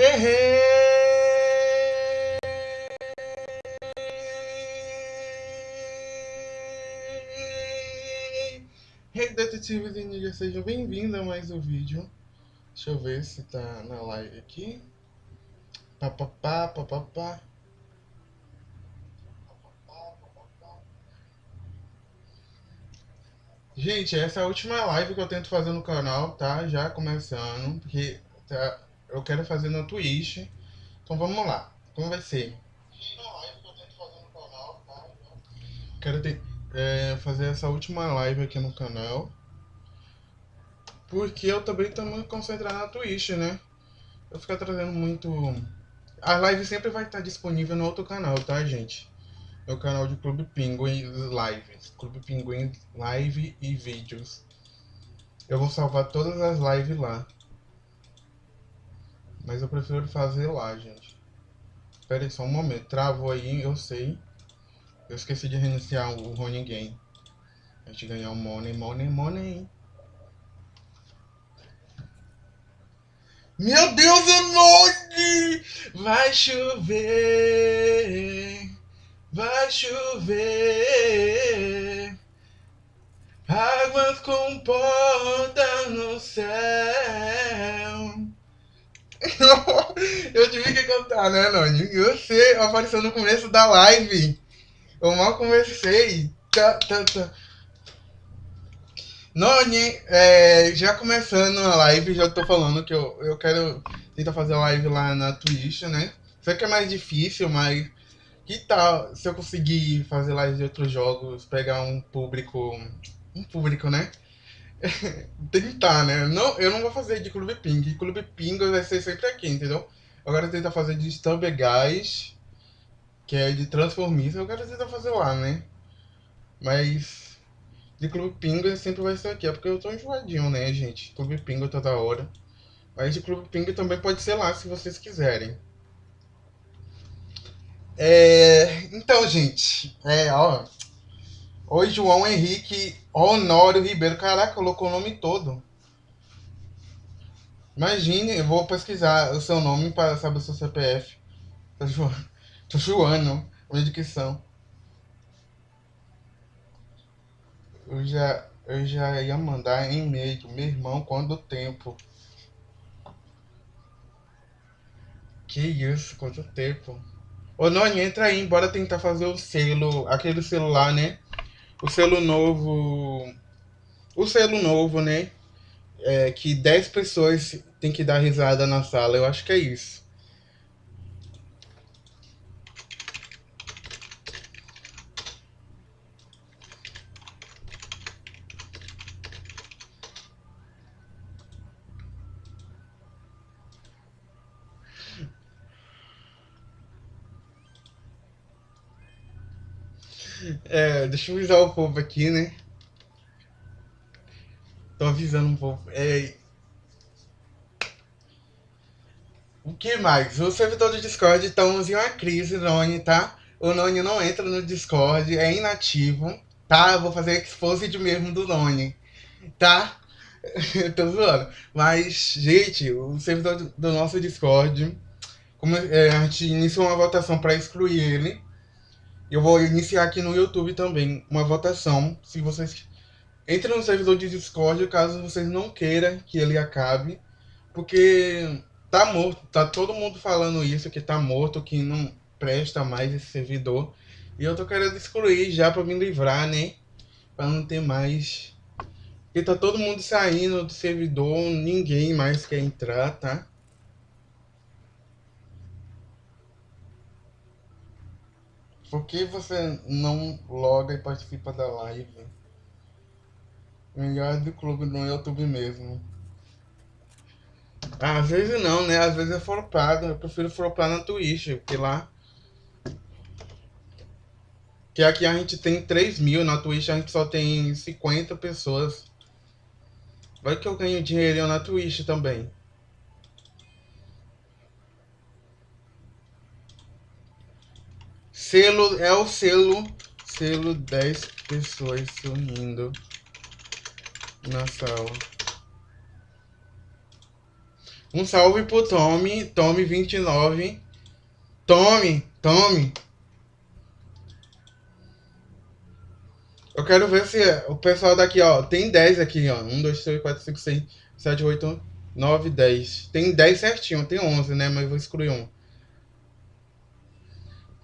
Hey. Hey, detetives e ninjas, sejam bem-vindos a mais um vídeo. Deixa eu ver se tá na live aqui. Papapá, papapá. Gente, essa é a última live que eu tento fazer no canal, tá? Já começando, porque tá, eu quero fazer na Twitch. Então vamos lá. Como vai ser? Quero ter, é, fazer essa última live aqui no canal. Porque eu também tô muito concentrado na Twitch, né? Eu ficar trazendo muito... A live sempre vai estar disponível no outro canal, tá, gente? Meu canal de Clube Pinguim Lives. Clube Pinguim Live e Vídeos. Eu vou salvar todas as lives lá. Mas eu prefiro fazer lá, gente. Espera aí só um momento. Travou aí, eu sei. Eu esqueci de reiniciar o Rony Game. A gente ganhar o money, money, money. Meu Deus, Enode! Vai chover, vai chover. Águas comportam no céu. Eu tive que cantar, né, Noni? Você apareceu no começo da live. Eu mal comecei. Tá, tá, tá. Noni, é, já começando a live, já tô falando que eu, eu quero tentar fazer live lá na Twitch, né? Sei que é mais difícil, mas que tal se eu conseguir fazer live de outros jogos, pegar um público. Um público, né? Tentar, né? Não, eu não vou fazer de Clube Ping. Clube Ping vai ser sempre aqui, entendeu? Agora tentar fazer de Stubber Guys, que é de Transformista. Eu quero tentar fazer lá, né? Mas de Clube Pinga sempre vai ser aqui. É porque eu tô enjoadinho, né, gente? Clube Pinga toda hora. Mas de Clube Pinga também pode ser lá, se vocês quiserem. É... Então, gente, é, ó. Oi, João Henrique Honório Ribeiro. Caraca, colocou o nome todo. Imagine, eu vou pesquisar o seu nome para saber o seu CPF. Tô zoando. Tô zoando. Minha dicção. Eu já, eu já ia mandar e-mail, meu irmão, quando tempo. Que isso, quanto tempo. Ô, Noni, entra aí, bora tentar fazer o selo, aquele celular, né? O selo novo. O selo novo, né? É, que 10 pessoas tem que dar risada na sala. Eu acho que é isso. É, deixa eu avisar o povo aqui, né? Tô avisando um povo. É... O que mais? O servidor do Discord estamos em uma crise, Noni, tá? O Noni não entra no Discord, é inativo, tá? Eu vou fazer expose mesmo do Noni, tá? Tô zoando. Mas, gente, o servidor do nosso Discord, como é, a gente iniciou uma votação para excluir ele, eu vou iniciar aqui no YouTube também uma votação. Se vocês entrem no servidor de Discord, caso vocês não queiram que ele acabe, porque tá morto, tá todo mundo falando isso que tá morto, que não presta mais esse servidor. E eu tô querendo excluir já para me livrar, né? Para não ter mais porque tá todo mundo saindo do servidor, ninguém mais quer entrar, tá? Por que você não loga e participa da live? Melhor do clube no YouTube mesmo. Às vezes não, né? Às vezes é flopado. Eu prefiro flopar na Twitch, porque lá. Que aqui a gente tem 3 mil, na Twitch a gente só tem 50 pessoas. Vai que eu ganho dinheirinho na Twitch também. Selo é o selo. Selo 10 pessoas sorrindo na sala. Um salve pro Tommy, Tommy29. Tommy, Tommy. Eu quero ver se o pessoal daqui, ó, tem 10 aqui, ó. 1, 2, 3, 4, 5, 6, 7, 8, 9, 10. Tem 10 certinho, tem 11, né? Mas eu vou excluir um.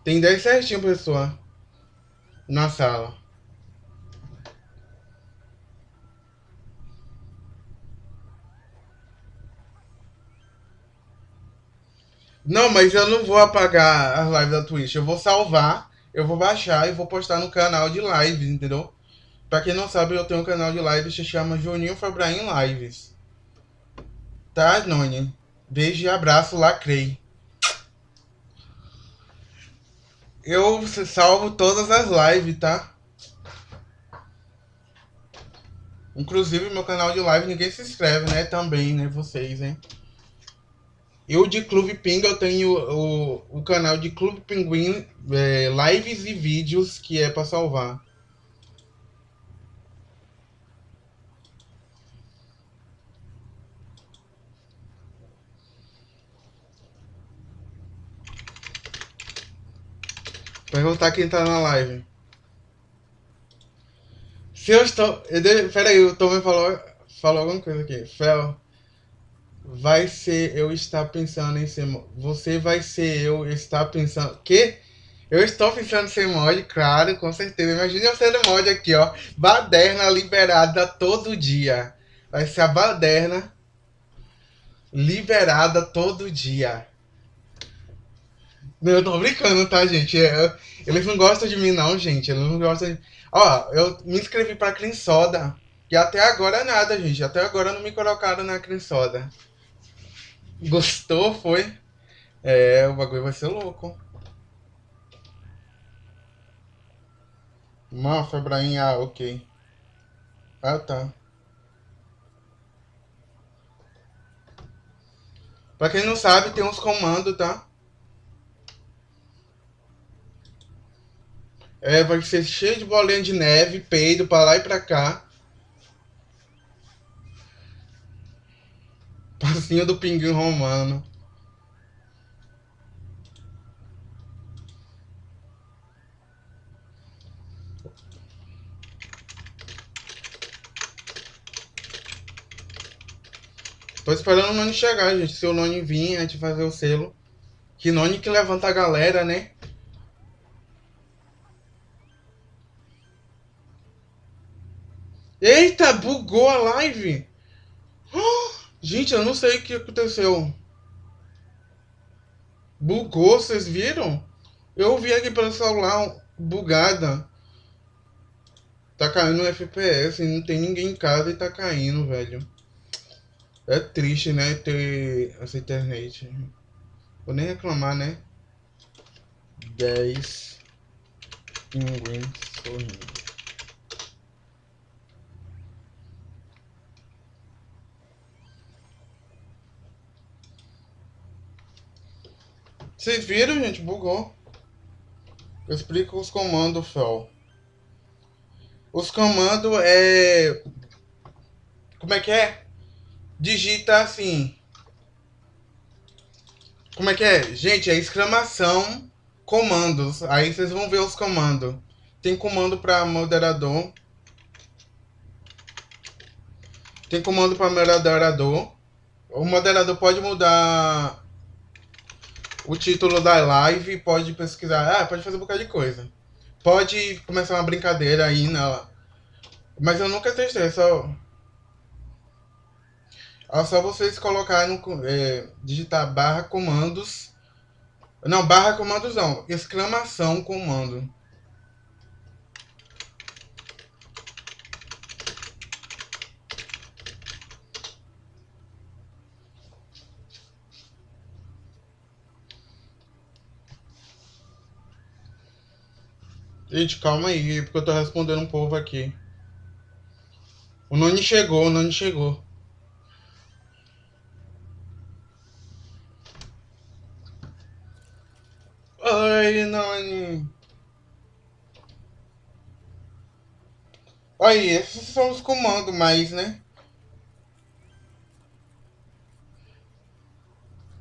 Tem 10 certinho, pessoal. Na sala. Não, mas eu não vou apagar as lives da Twitch. Eu vou salvar, eu vou baixar e vou postar no canal de lives, entendeu? Pra quem não sabe, eu tenho um canal de lives que se chama Juninho Fabraim Lives. Tá, Noni? Beijo e abraço, lacrei. Eu salvo todas as lives, tá? Inclusive, meu canal de live ninguém se inscreve, né? Também, né? Vocês, hein? Eu de Clube Pinga eu tenho o, o canal de Clube Pinguim, é, lives e vídeos que é para salvar. Perguntar quem tá na live. Se eu estou. Peraí, o Tom falou, falou alguma coisa aqui. Fel vai ser eu estar pensando em ser Você vai ser eu estar pensando. Que? Eu estou pensando em ser mod, claro, com certeza. Imagina eu sendo mod aqui, ó. Baderna liberada todo dia. Vai ser a baderna liberada todo dia. Eu tô brincando, tá, gente? É, eles não gostam de mim, não, gente. Eles não gostam de... Ó, eu me inscrevi pra Soda. E até agora nada, gente. Até agora não me colocaram na Clean Soda. Gostou, foi? É, o bagulho vai ser louco. Mafra, Brahim, ah, ok. Ah, tá. Pra quem não sabe, tem uns comandos, tá? É, vai ser cheio de bolinha de neve, peido pra lá e pra cá. Passinho do pinguim romano. Tô esperando o Noni chegar, gente. Se o Noni vir, a gente fazer o selo. Que Noni que levanta a galera, né? Eita, bugou a live. Oh! Gente, eu não sei o que aconteceu. Bugou, vocês viram? Eu vi aqui pelo celular bugada. Tá caindo no FPS, não tem ninguém em casa e tá caindo, velho. É triste, né, ter essa internet. Vou nem reclamar, né? 10 pinguins sorrindo. Vocês viram, gente? Bugou. Explico os comandos, Fel. Os comandos é... Como é que é? Digita assim. Como é que é? Gente, é exclamação, comandos. Aí vocês vão ver os comandos. Tem comando para moderador. Tem comando para moderador. O moderador pode mudar o título da live, pode pesquisar, ah, pode fazer um bocado de coisa. Pode começar uma brincadeira aí na. Mas eu nunca testei, é só. É só vocês colocarem. É, digitar barra comandos. Não, barra comandos não. Exclamação comando. Gente, calma aí, porque eu tô respondendo um povo aqui. O Noni chegou, o Noni chegou. Oi, Noni. Aí, esses são os comandos mais, né?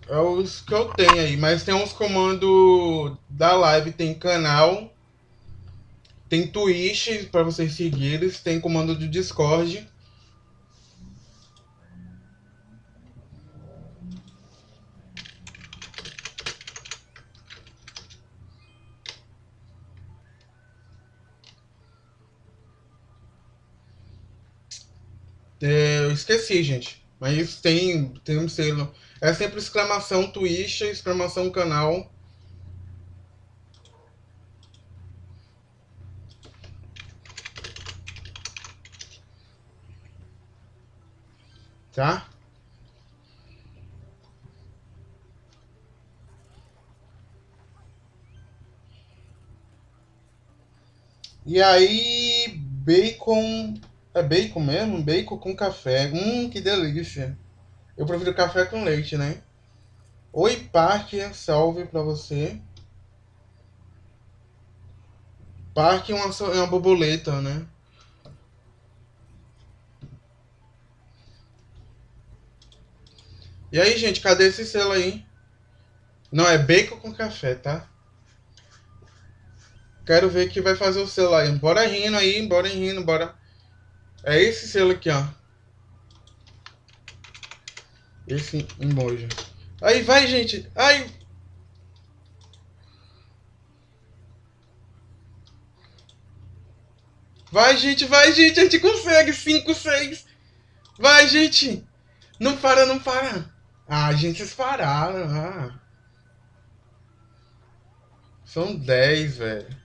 É os que eu tenho aí, mas tem uns comandos da live, tem canal, tem Twitch para vocês seguirem, tem comando do Discord. É, eu esqueci, gente. Mas tem, tem um selo. É sempre exclamação Twitch, exclamação canal. Tá? E aí, bacon é bacon mesmo? Bacon com café. Hum, que delícia. Eu prefiro café com leite, né? Oi, Parque, salve pra você. Parque é uma, é uma borboleta, né? E aí, gente, cadê esse selo aí? Não, é bacon com café, tá? Quero ver que vai fazer o selo aí. Bora rindo aí, bora rindo, bora. É esse selo aqui, ó. Esse emoji. Aí, vai, gente. Ai. Vai, gente, vai, gente. A gente consegue. 5, 6. Vai, gente. Não para, não para. Ah, gente, vocês pararam. Ah. São 10, velho.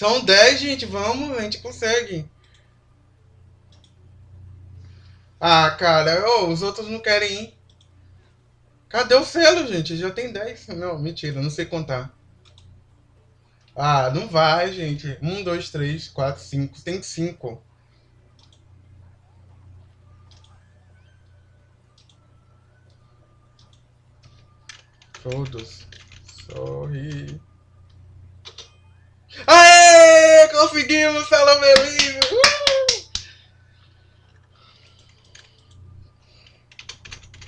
São 10, gente. Vamos, a gente consegue. Ah, cara, oh, os outros não querem ir. Cadê o selo, gente? Já tem 10. Não, mentira, não sei contar. Ah, não vai, gente. 1, 2, 3, 4, 5. Tem 5. Todos. Sorri. Aê! Conseguimos, Livre! Uh!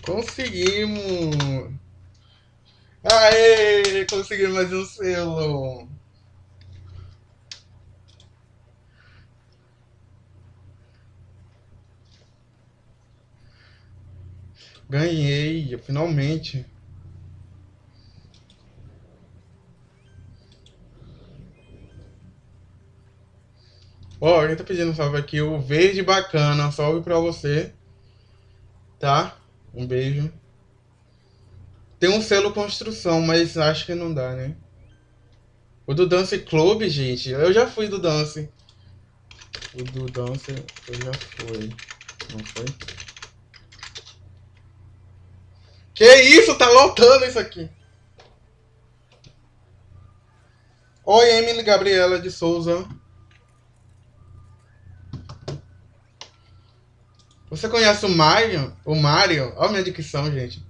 Conseguimos! Aê! Conseguimos mais um selo! Ganhei, finalmente! Ó, oh, tá pedindo salve aqui, o Verde Bacana, salve pra você. Tá? Um beijo. Tem um selo construção, mas acho que não dá, né? O do Dance Club, gente, eu já fui do Dance. O do Dance eu já fui. Não foi? Que isso? Tá lotando isso aqui. Oi, Emily Gabriela de Souza. Você conhece o Mario? O Mario? Olha a minha dicção, gente.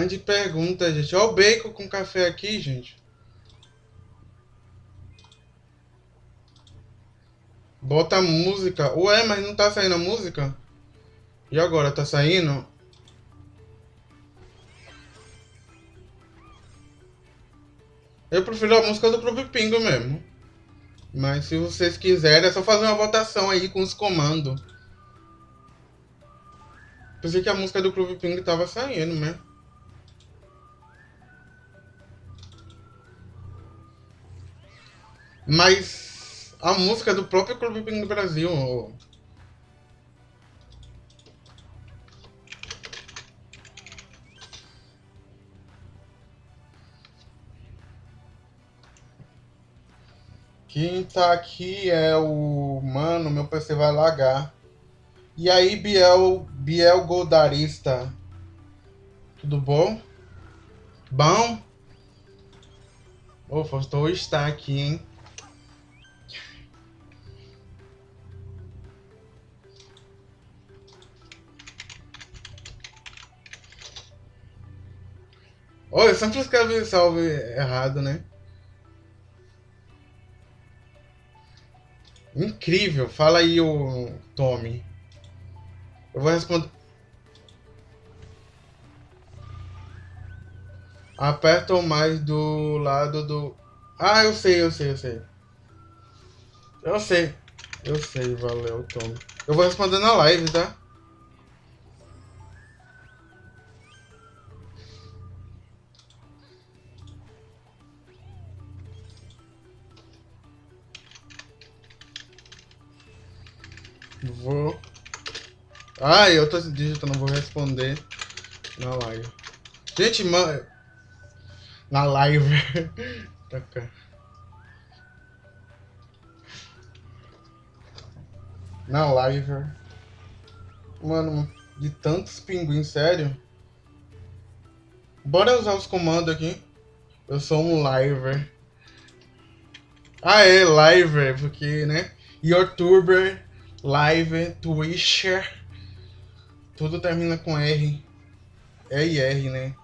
Grande pergunta, gente. Olha o bacon com café aqui, gente. Bota música. Ué, mas não tá saindo a música? E agora, tá saindo? Eu prefiro a música do Clube Pingo mesmo. Mas se vocês quiserem, é só fazer uma votação aí com os comandos. Pensei que a música do Clube Pingo tava saindo, né? Mas a música do próprio Clube do Brasil. Quem tá aqui é o. Mano, meu PC vai lagar. E aí, Biel, Biel Goldarista. Tudo bom? Bom. Oh, faltou estar aqui, hein? Oh, eu sempre escrevo salve errado, né? Incrível. Fala aí, o Tommy. Eu vou responder. Aperta o mais do lado do... Ah, eu sei, eu sei, eu sei. Eu sei. Eu sei, valeu, Tommy. Eu vou responder na live, tá? Vou. Ah, eu tô digitando, vou responder na live. Gente, mano. Na live. tá cá. Na live. Mano, de tantos pinguins, sério. Bora usar os comandos aqui. Eu sou um liver. Ah, é, liver, porque, né? Youtuber Live, Twitcher. Tudo termina com R. É e R, né?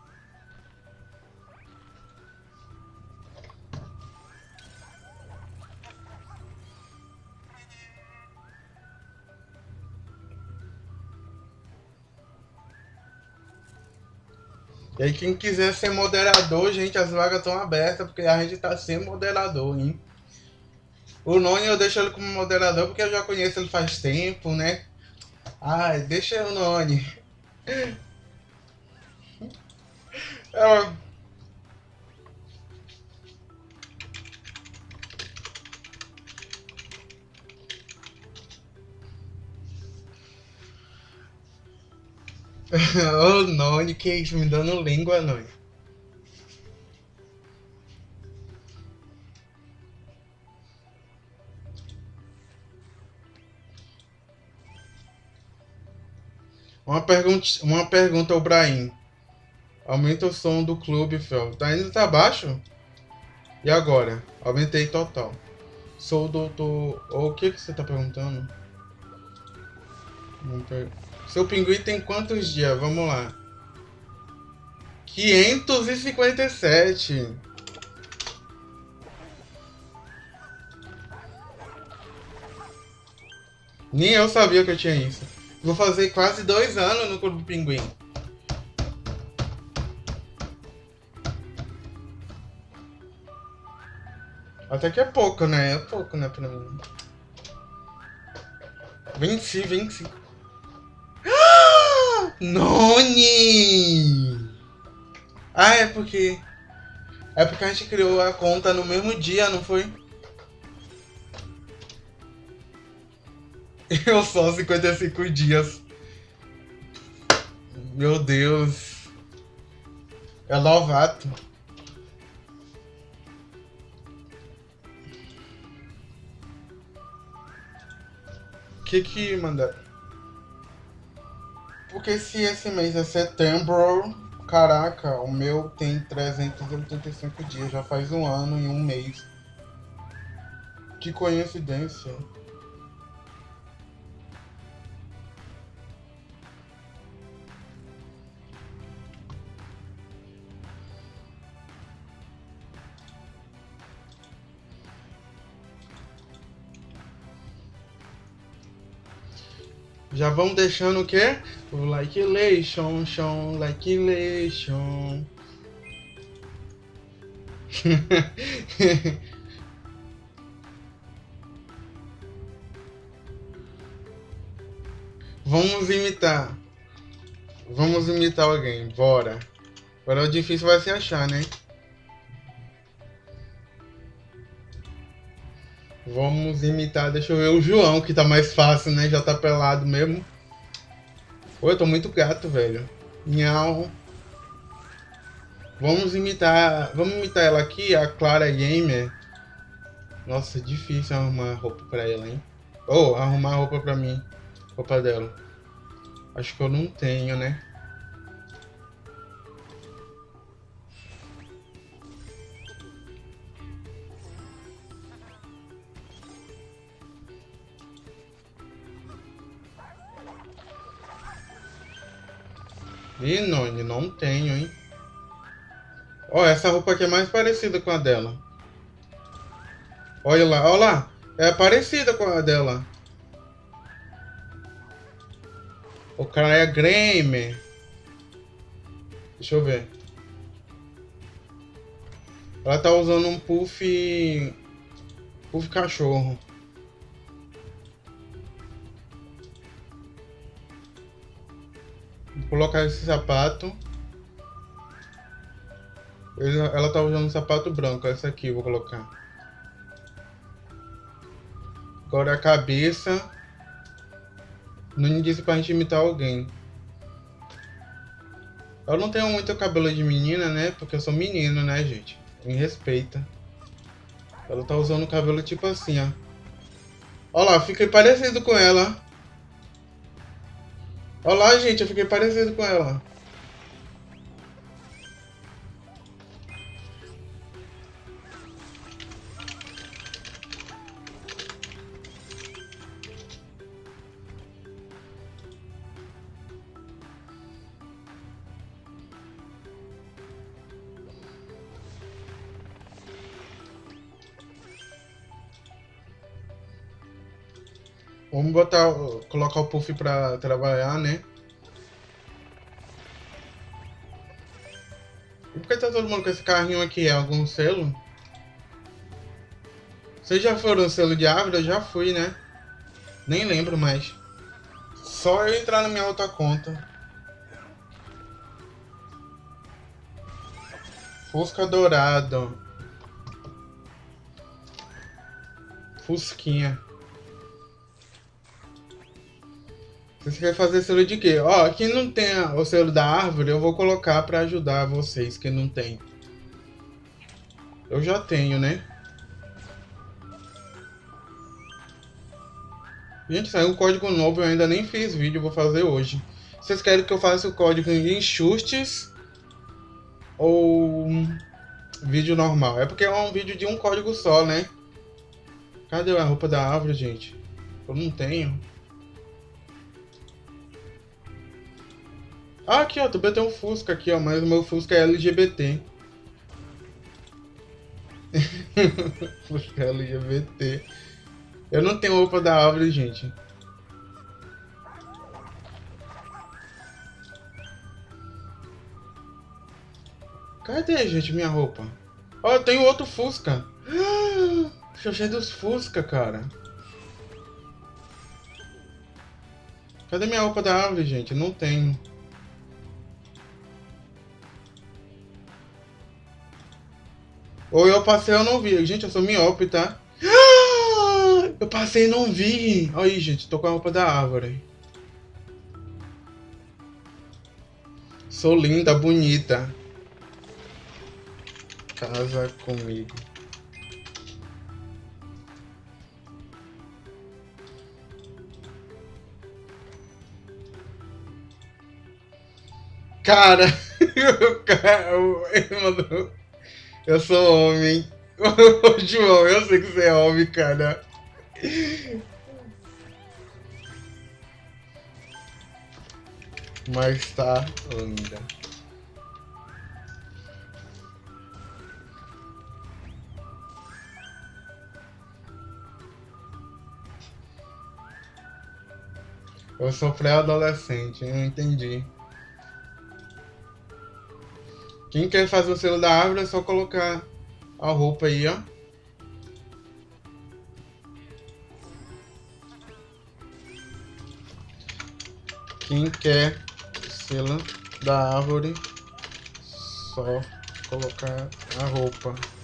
E aí quem quiser ser moderador, gente, as vagas estão abertas, porque a gente tá sem moderador, hein? O Noni eu deixo ele como moderador porque eu já conheço ele faz tempo, né? Ai, deixa o Noni. É Ô, Noni, que isso? Me dando língua, Noni. Uma pergunta, uma pergunta ao Brahim. Aumenta o som do clube, Fel. Tá indo tá baixo? E agora? Aumentei total. Sou o doutor... O que que você tá perguntando? Seu pinguim tem quantos dias? Vamos lá. 557. Nem eu sabia que eu tinha isso. Vou fazer quase dois anos no Clube Pinguim. Até que é pouco, né? É pouco, né, pra mim. Venci, venci. Noni! Ah, é porque... É porque a gente criou a conta no mesmo dia, não foi? Eu só 55 dias. Meu Deus. É novato. Que que manda? Porque se esse mês é setembro, caraca, o meu tem 385 dias, já faz um ano e um mês. Que coincidência. Já vamos deixando o quê? O like lation, chão, like lation. Vamos imitar. Vamos imitar alguém, bora. Agora o difícil vai se achar, né? Vamos imitar, deixa eu ver o João, que tá mais fácil, né? Já tá pelado mesmo. Pô, eu tô muito gato, velho. Nhau. Vamos imitar. Vamos imitar ela aqui, a Clara Gamer. Nossa, difícil arrumar roupa pra ela, hein? Ou oh, arrumar roupa pra mim. Roupa dela. Acho que eu não tenho, né? Ih, Noni, não tenho, hein? Ó, essa roupa aqui é mais parecida com a dela. Olha lá, olha lá. É parecida com a dela. O cara é Grêmio. Deixa eu ver. Ela tá usando um puff... Puff cachorro. Colocar esse sapato. Ela tá usando um sapato branco. Esse aqui eu vou colocar. Agora a cabeça. Não disse pra gente imitar alguém. Eu não tenho muito cabelo de menina, né? Porque eu sou menino, né, gente? Me respeita. Ela tá usando o cabelo tipo assim, ó. Olha lá, fiquei parecido com ela. Olha lá, gente, eu fiquei parecido com ela. Vamos botar, colocar o Puff pra trabalhar, né? E por que tá todo mundo com esse carrinho aqui? É algum selo? Vocês já foram selo de árvore? Eu já fui, né? Nem lembro mais. Só eu entrar na minha outra conta. Fusca dourado. Fusquinha. Você quer fazer selo de quê? Ó, quem não tem o selo da árvore, eu vou colocar pra ajudar vocês que não tem. Eu já tenho, né? Gente, saiu um código novo, eu ainda nem fiz vídeo, vou fazer hoje. Vocês querem que eu faça o código em enxustes ou vídeo normal? É porque é um vídeo de um código só, né? Cadê a roupa da árvore, gente? Eu não tenho. Ah, aqui, ó, também tem um Fusca aqui, ó, mas o meu Fusca é LGBT. Fusca é LGBT. Eu não tenho roupa da árvore, gente. Cadê, gente, minha roupa? Ó, eu tenho outro Fusca. Cheio dos Fusca, cara. Cadê minha roupa da árvore, gente? Não tenho. Ou eu passei eu não vi. Gente, eu sou miope, tá? Eu passei e não vi. Olha aí, gente. Tô com a roupa da árvore. Sou linda, bonita. Casa comigo. Cara, o cara, ele mandou eu sou homem. João, eu sei que você é homem, cara. Mas tá linda. Eu sou pré-adolescente, não entendi. Quem quer fazer o selo da árvore é só colocar a roupa aí, ó. Quem quer o selo da árvore, só colocar a roupa.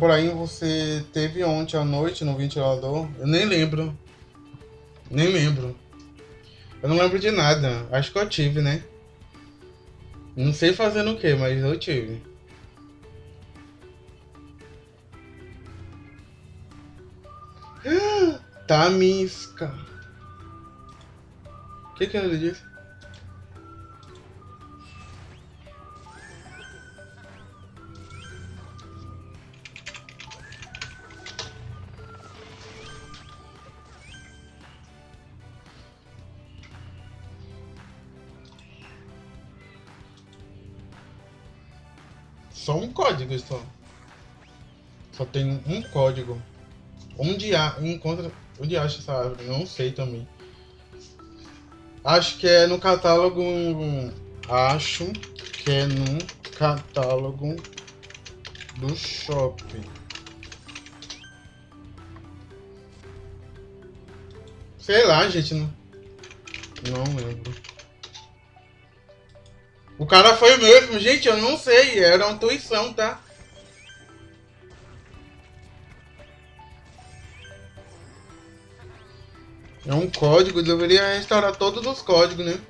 Brian, você teve ontem à noite no ventilador? Eu nem lembro. Nem lembro. Eu não lembro de nada. Acho que eu tive, né? Não sei fazendo o que, mas eu tive. Tamisca. O que que ele disse? Tem um código. Onde há, encontra, onde acha essa árvore? Não sei também. Acho que é no catálogo. Acho que é no catálogo do shopping. Sei lá, gente. Não, não lembro. O cara foi mesmo, gente, eu não sei. Era uma intuição, tá? É um código, deveria restaurar todos os códigos, né?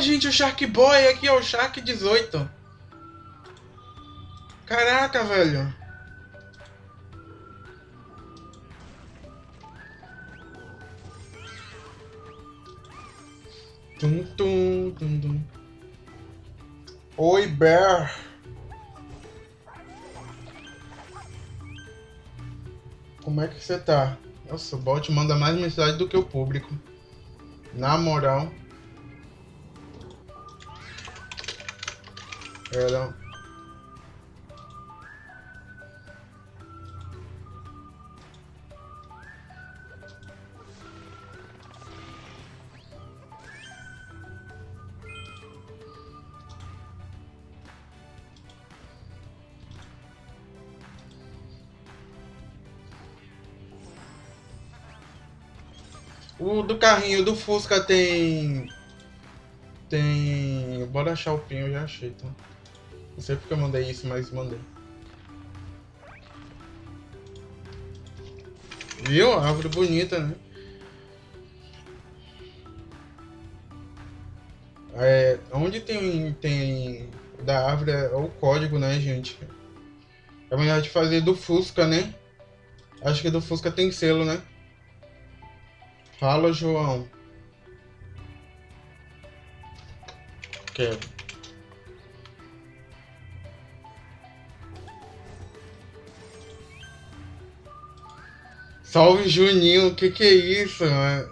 Gente, o Shark Boy aqui, ó, o Shark 18. Caraca, velho. Tum, tum, tum, tum. Oi, Bear. Como é que você tá? Nossa, o bot manda mais mensagem do que o público. Na moral. O do carrinho do Fusca tem. Tem. Bora achar o pin, eu já achei, tá? Não sei porque eu mandei isso, mas mandei. Viu? Árvore bonita, né? É, onde tem, tem da árvore é o código, né, gente? É melhor de fazer do Fusca, né? Acho que do Fusca tem selo, né? Fala, João. Quero. Salve Juninho, o que que é isso, mano?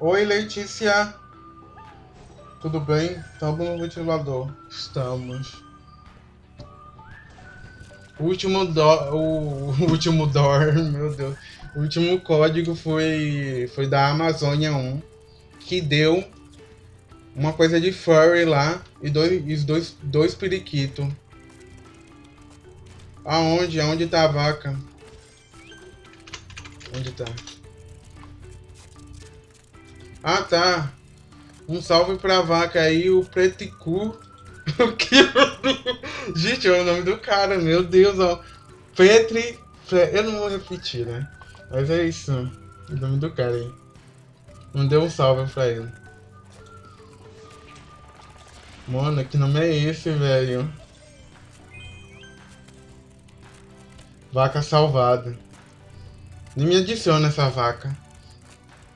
Oi, Letícia. Tudo bem? Estamos no ventilador. Estamos. O último do... o último DOR, meu Deus. O último código foi foi da Amazônia 1, que deu uma coisa de furry lá e dois dois dois periquitos. Aonde? Aonde tá a vaca? Onde tá? Ah, tá. Um salve pra vaca aí, o Preticu. Gente, é o nome do cara, meu Deus, ó. Petri. Eu não vou repetir, né? Mas é isso. O nome do cara aí. Mandei um salve pra ele. Mano, que nome é esse, velho? Vaca salvada. Nem me adiciona essa vaca.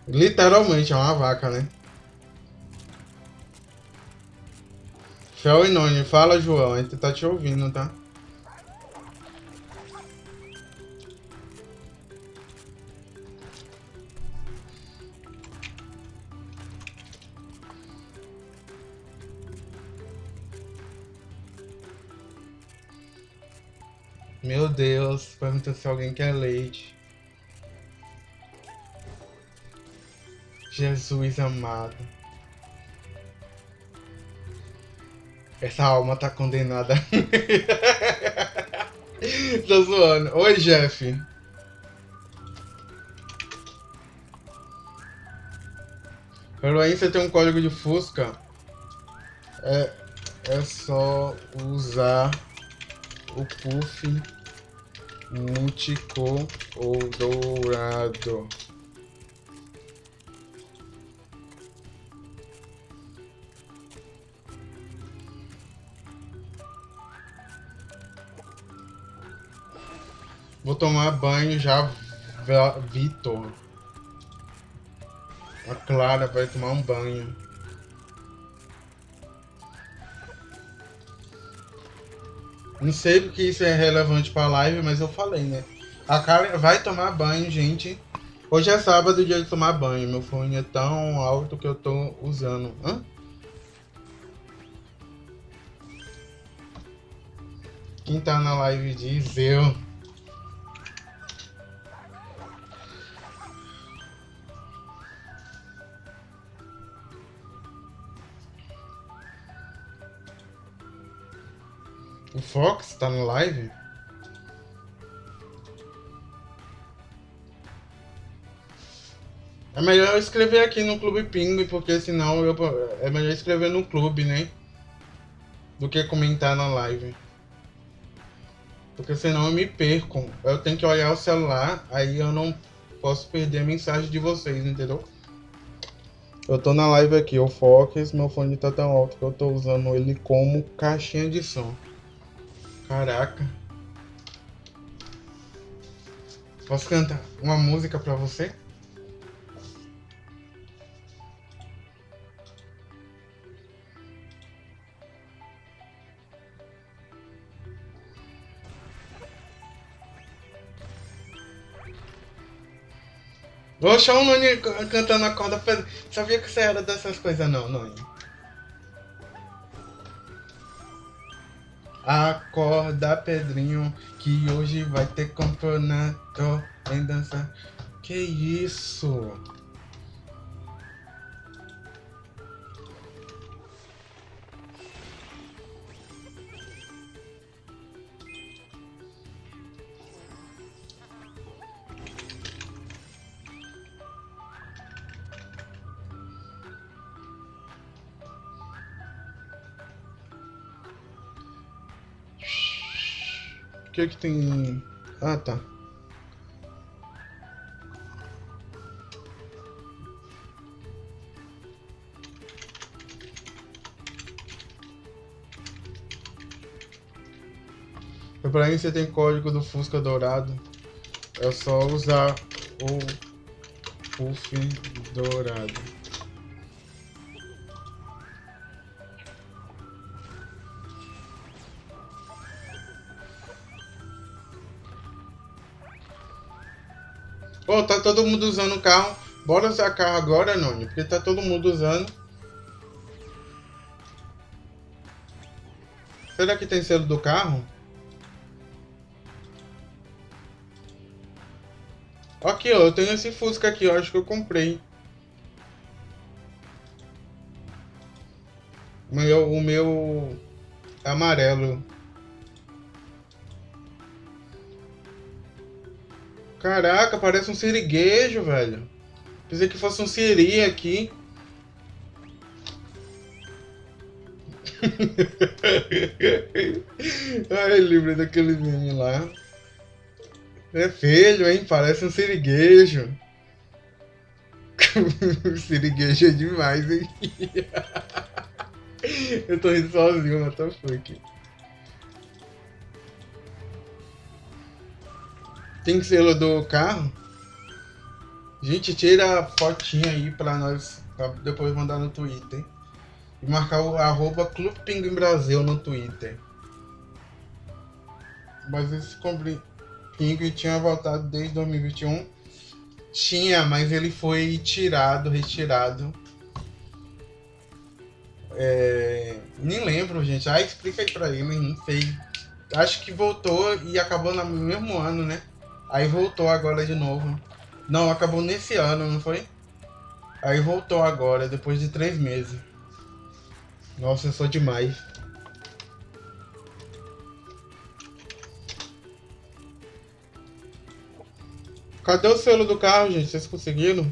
Literalmente é uma vaca, né? Fel e Noni, fala João, a gente tá te ouvindo, tá? Meu Deus, pergunta se alguém quer leite. Jesus amado. Essa alma tá condenada. Tô zoando. Oi, Jeff. Heroin, você tem um código de Fusca? É, é só usar o puff multicolorado. ou dourado. Vou tomar banho já, Vitor. A Clara vai tomar um banho. Não sei porque isso é relevante pra live, mas eu falei, né? A Clara vai tomar banho, gente. Hoje é sábado, dia de tomar banho. Meu fone é tão alto que eu tô usando. Hã? Quem tá na live diz eu. Fox tá no live? É melhor eu escrever aqui no Clube Pinguim, porque senão eu, é melhor escrever no clube, né? Do que comentar na live. Porque senão eu me perco. Eu tenho que olhar o celular, aí eu não posso perder a mensagem de vocês, entendeu? Eu tô na live aqui, o Fox, meu fone tá tão alto que eu tô usando ele como caixinha de som. Caraca. Posso cantar uma música pra você? Oxa, o Noni cantando a corda. Sabia que você era dessas coisas não, Noni. Acorda, Pedrinho, que hoje vai ter campeonato em dança. Que isso? Que que tem... Ah, tá. Para isso você tem código do Fusca Dourado. É só usar o Puff Dourado. Pô, tá todo mundo usando o carro. Bora usar carro agora, Noni, porque tá todo mundo usando. Será que tem selo do carro? Aqui, ó, eu tenho esse Fusca aqui, eu acho que eu comprei. O meu, o meu amarelo. Caraca, parece um siriguejo, velho. Pensei que fosse um siri aqui. Ai, lembrei daquele meme lá. É feio, hein? Parece um siriguejo. siriguejo é demais, hein? Eu tô rindo sozinho, mas tá fuck. Tem selo do carro? Gente, tira a fotinha aí pra nós, pra depois mandar no Twitter. E marcar o arroba Clube Pinguim Brasil no Twitter. Mas esse Pinguim tinha voltado desde 2021. Tinha, mas ele foi tirado, retirado. É... Nem lembro, gente. Ah, explica aí pra ele, não sei. Acho que voltou e acabou no mesmo ano, né? Aí voltou agora de novo. Não, acabou nesse ano, não foi? Aí voltou agora, depois de três meses. Nossa, eu sou demais. Cadê o selo do carro, gente? Vocês conseguiram?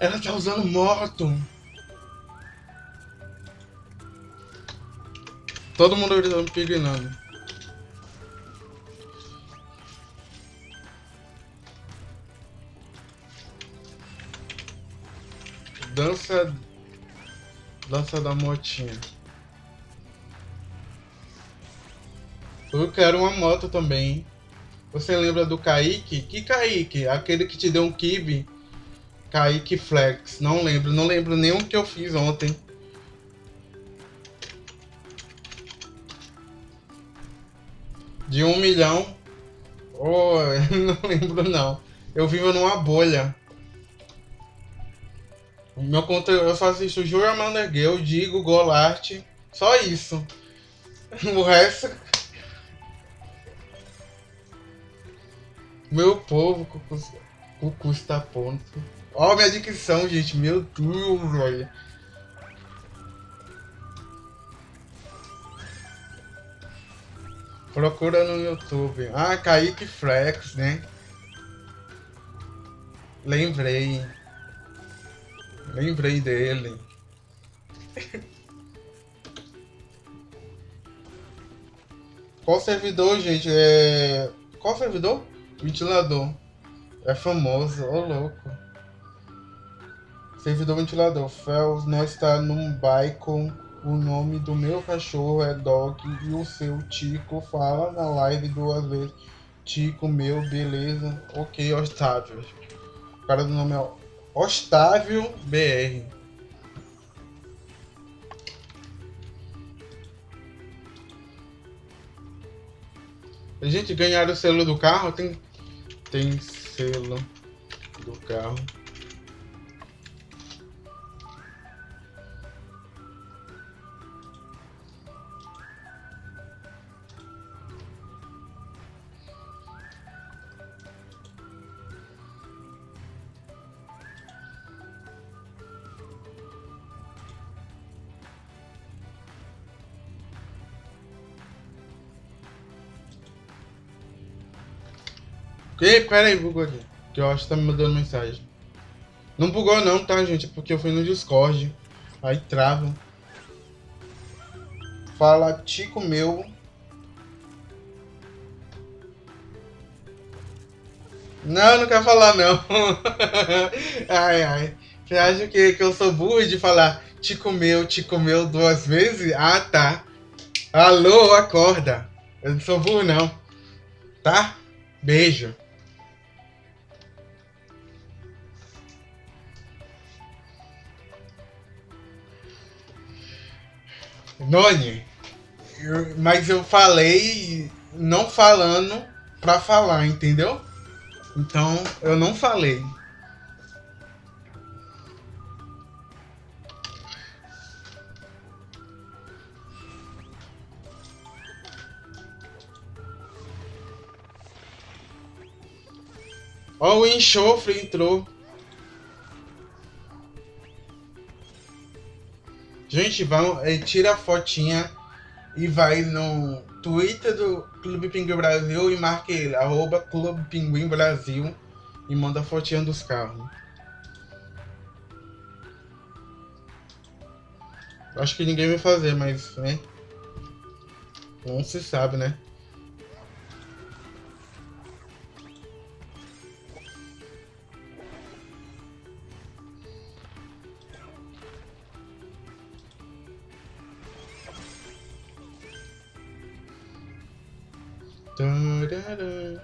Ela tá usando moto. Todo mundo gritando pignando. Dança. Dança da motinha. Eu quero uma moto também. Você lembra do Kaique? Que Kaique? Aquele que te deu um kibe. Kaique Flex. Não lembro. Não lembro o que eu fiz ontem. De um milhão. Oh, não lembro não. Eu vivo numa bolha. Meu conteúdo, eu só assisto Jura Mandergale, Digo, Golart. Só isso. O resto. Meu povo, o custa ponto. Ó, minha dicção, gente. Meu Deus, olha. Procura no YouTube. Ah, Kaique Flex, né? Lembrei. Lembrei dele. Qual servidor, gente? É... Qual servidor? Ventilador. É famoso, ô louco. Servidor ventilador. Fel, nós está num bike o nome do meu cachorro é Dog e o seu Tico fala na live duas vezes. Tico, meu, beleza. Ok, Otávio. O cara do nome é Ostávio BR. A gente ganhar o selo do carro, tem, tem selo do carro. Ei, pera aí, bugou aqui. Que eu acho que tá me mandando mensagem. Não bugou não, tá, gente? É porque eu fui no Discord. Aí trava. Fala, Tico meu. Não, não quer falar não. ai, ai. Você acha que, que eu sou burro de falar Tico meu, Tico meu duas vezes? Ah, tá. Alô, acorda. Eu não sou burro não. Tá? Beijo. Noni, eu, mas eu falei não falando pra falar, entendeu? Então eu não falei. Ó, o enxofre entrou. Gente, vão, é, tira a fotinha e vai no Twitter do Clube Pinguim Brasil e marque ele, arroba Clube Pinguim Brasil e manda a fotinha dos carros. Acho que ninguém vai fazer, mas, né? Não se sabe, né?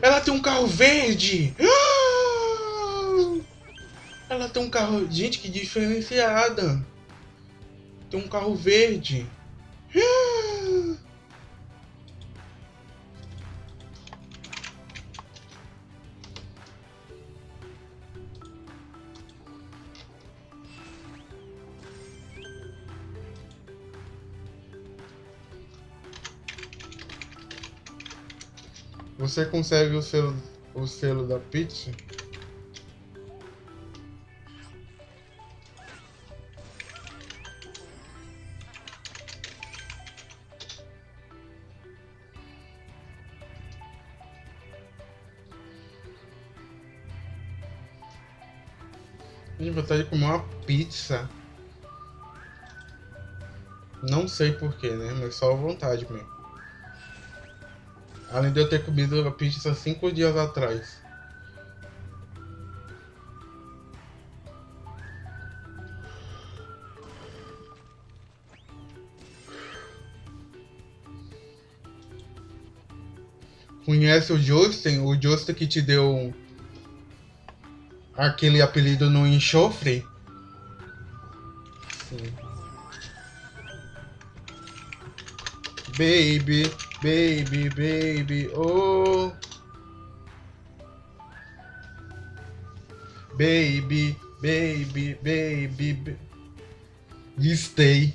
Ela tem um carro verde! Ela tem um carro... Gente, que diferenciada! Tem um carro verde. você consegue o selo, o selo da pizza, Tenho vontade de comer uma pizza. Não sei porquê, né? Mas só vontade mesmo. Além de eu ter comido a pizza cinco dias atrás. Conhece o Justin? O Justin que te deu aquele apelido no enxofre? Sim. Baby, baby, baby, oh. Baby, baby, baby, baby. Stay.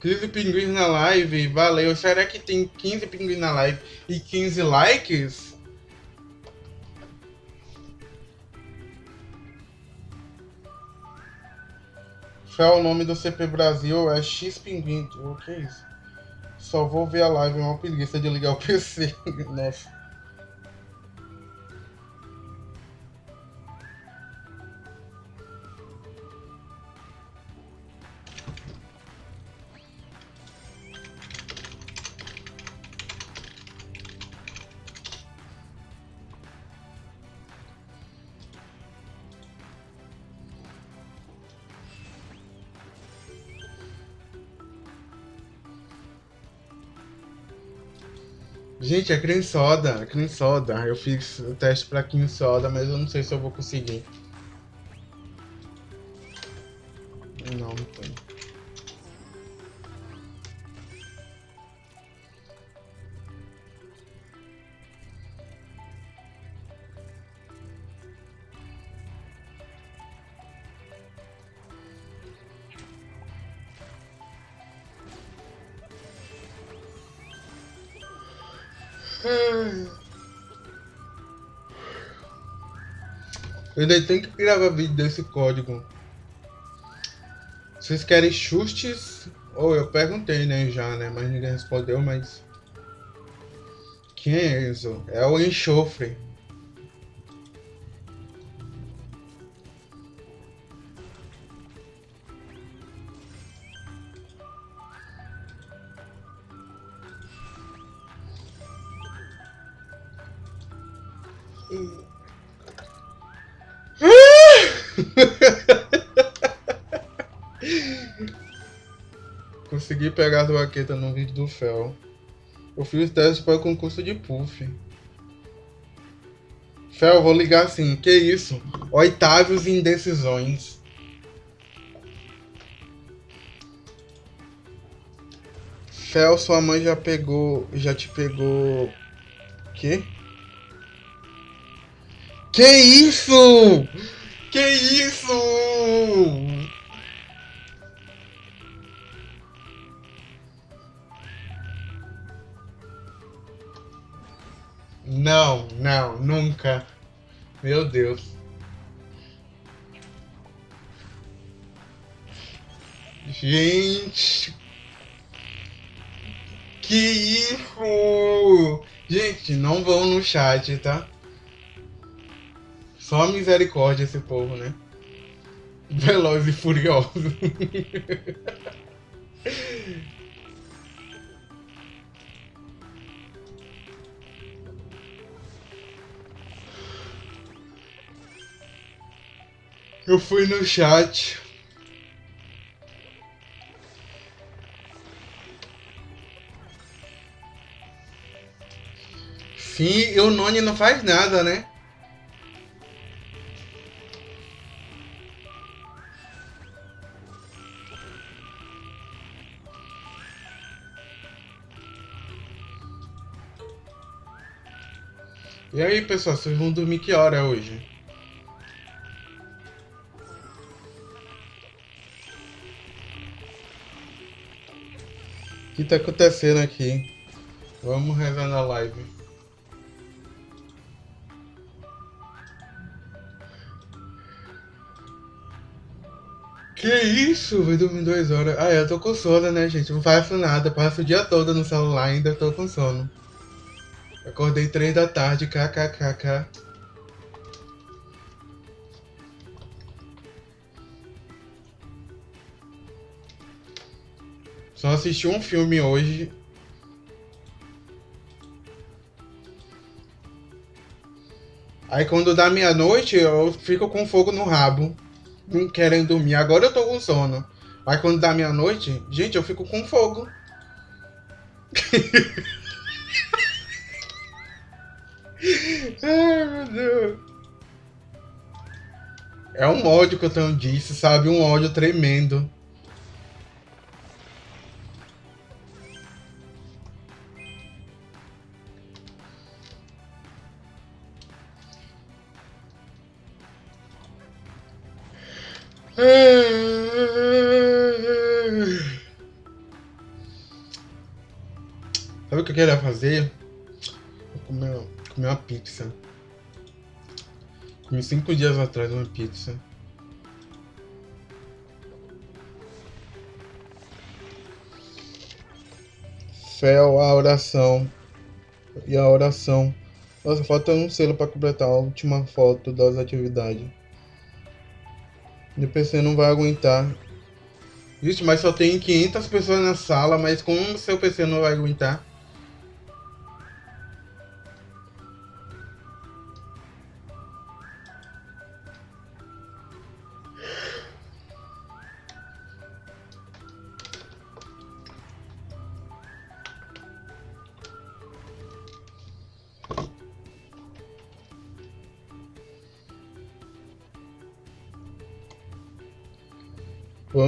15 pinguins na live, valeu. Será que tem 15 pinguins na live e 15 likes? Fel, o nome do CP Brasil é X Pinguim. O que é isso? Só vou ver a live, é uma preguiça de ligar o PC. Nossa. Gente, é cream soda, cream soda. Eu fiz o teste pra cream soda, mas eu não sei se eu vou conseguir. Eu ainda tenho que gravar vídeo desse código. Vocês querem chustes? Ou oh, eu perguntei, né, já, né? Mas ninguém respondeu, mas... Quem é isso? É o enxofre. Consegui pegar a baqueta no vídeo do Fel. Eu fiz teste para o concurso de Puff. Fel, vou ligar assim. Que isso? Oitavos indecisões. Fel, sua mãe já pegou. Já te pegou. Que? Que isso? Que isso? Não, nunca. Meu Deus. Gente. Que isso? Gente, não vão no chat, tá? Só misericórdia esse povo, né? Veloz e furioso. Eu fui no chat. Sim, e o Noni não faz nada, né? E aí, pessoal, vocês vão dormir que hora hoje? Que tá acontecendo aqui? Vamos rezar na live. Que isso? Vai dormir duas horas. Ah, eu tô com sono, né, gente? Não faço nada. Passo o dia todo no celular ainda tô com sono. Acordei três da tarde, kkkk. Só assisti um filme hoje. Aí quando dá meia-noite, eu fico com fogo no rabo. Não querendo dormir. Agora eu tô com sono. Mas quando dá meia-noite, gente, eu fico com fogo. Ai, meu Deus. É um ódio que eu tenho disso, sabe? Um ódio tremendo. Sabe o que eu queria fazer? Comer, comer uma pizza. Comi cinco dias atrás uma pizza. Fé, a oração. E a oração. Nossa, falta um selo para completar a última foto das atividades. Meu PC não vai aguentar. Vixe, mas só tem 500 pessoas na sala, mas como seu PC não vai aguentar?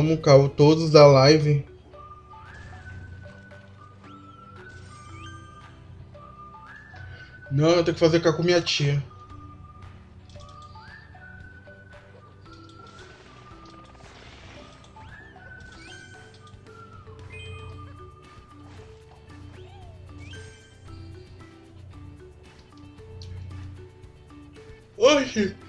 Vamos, Cal, todos da live. Não, eu tenho que fazer cá com minha tia. Oxi!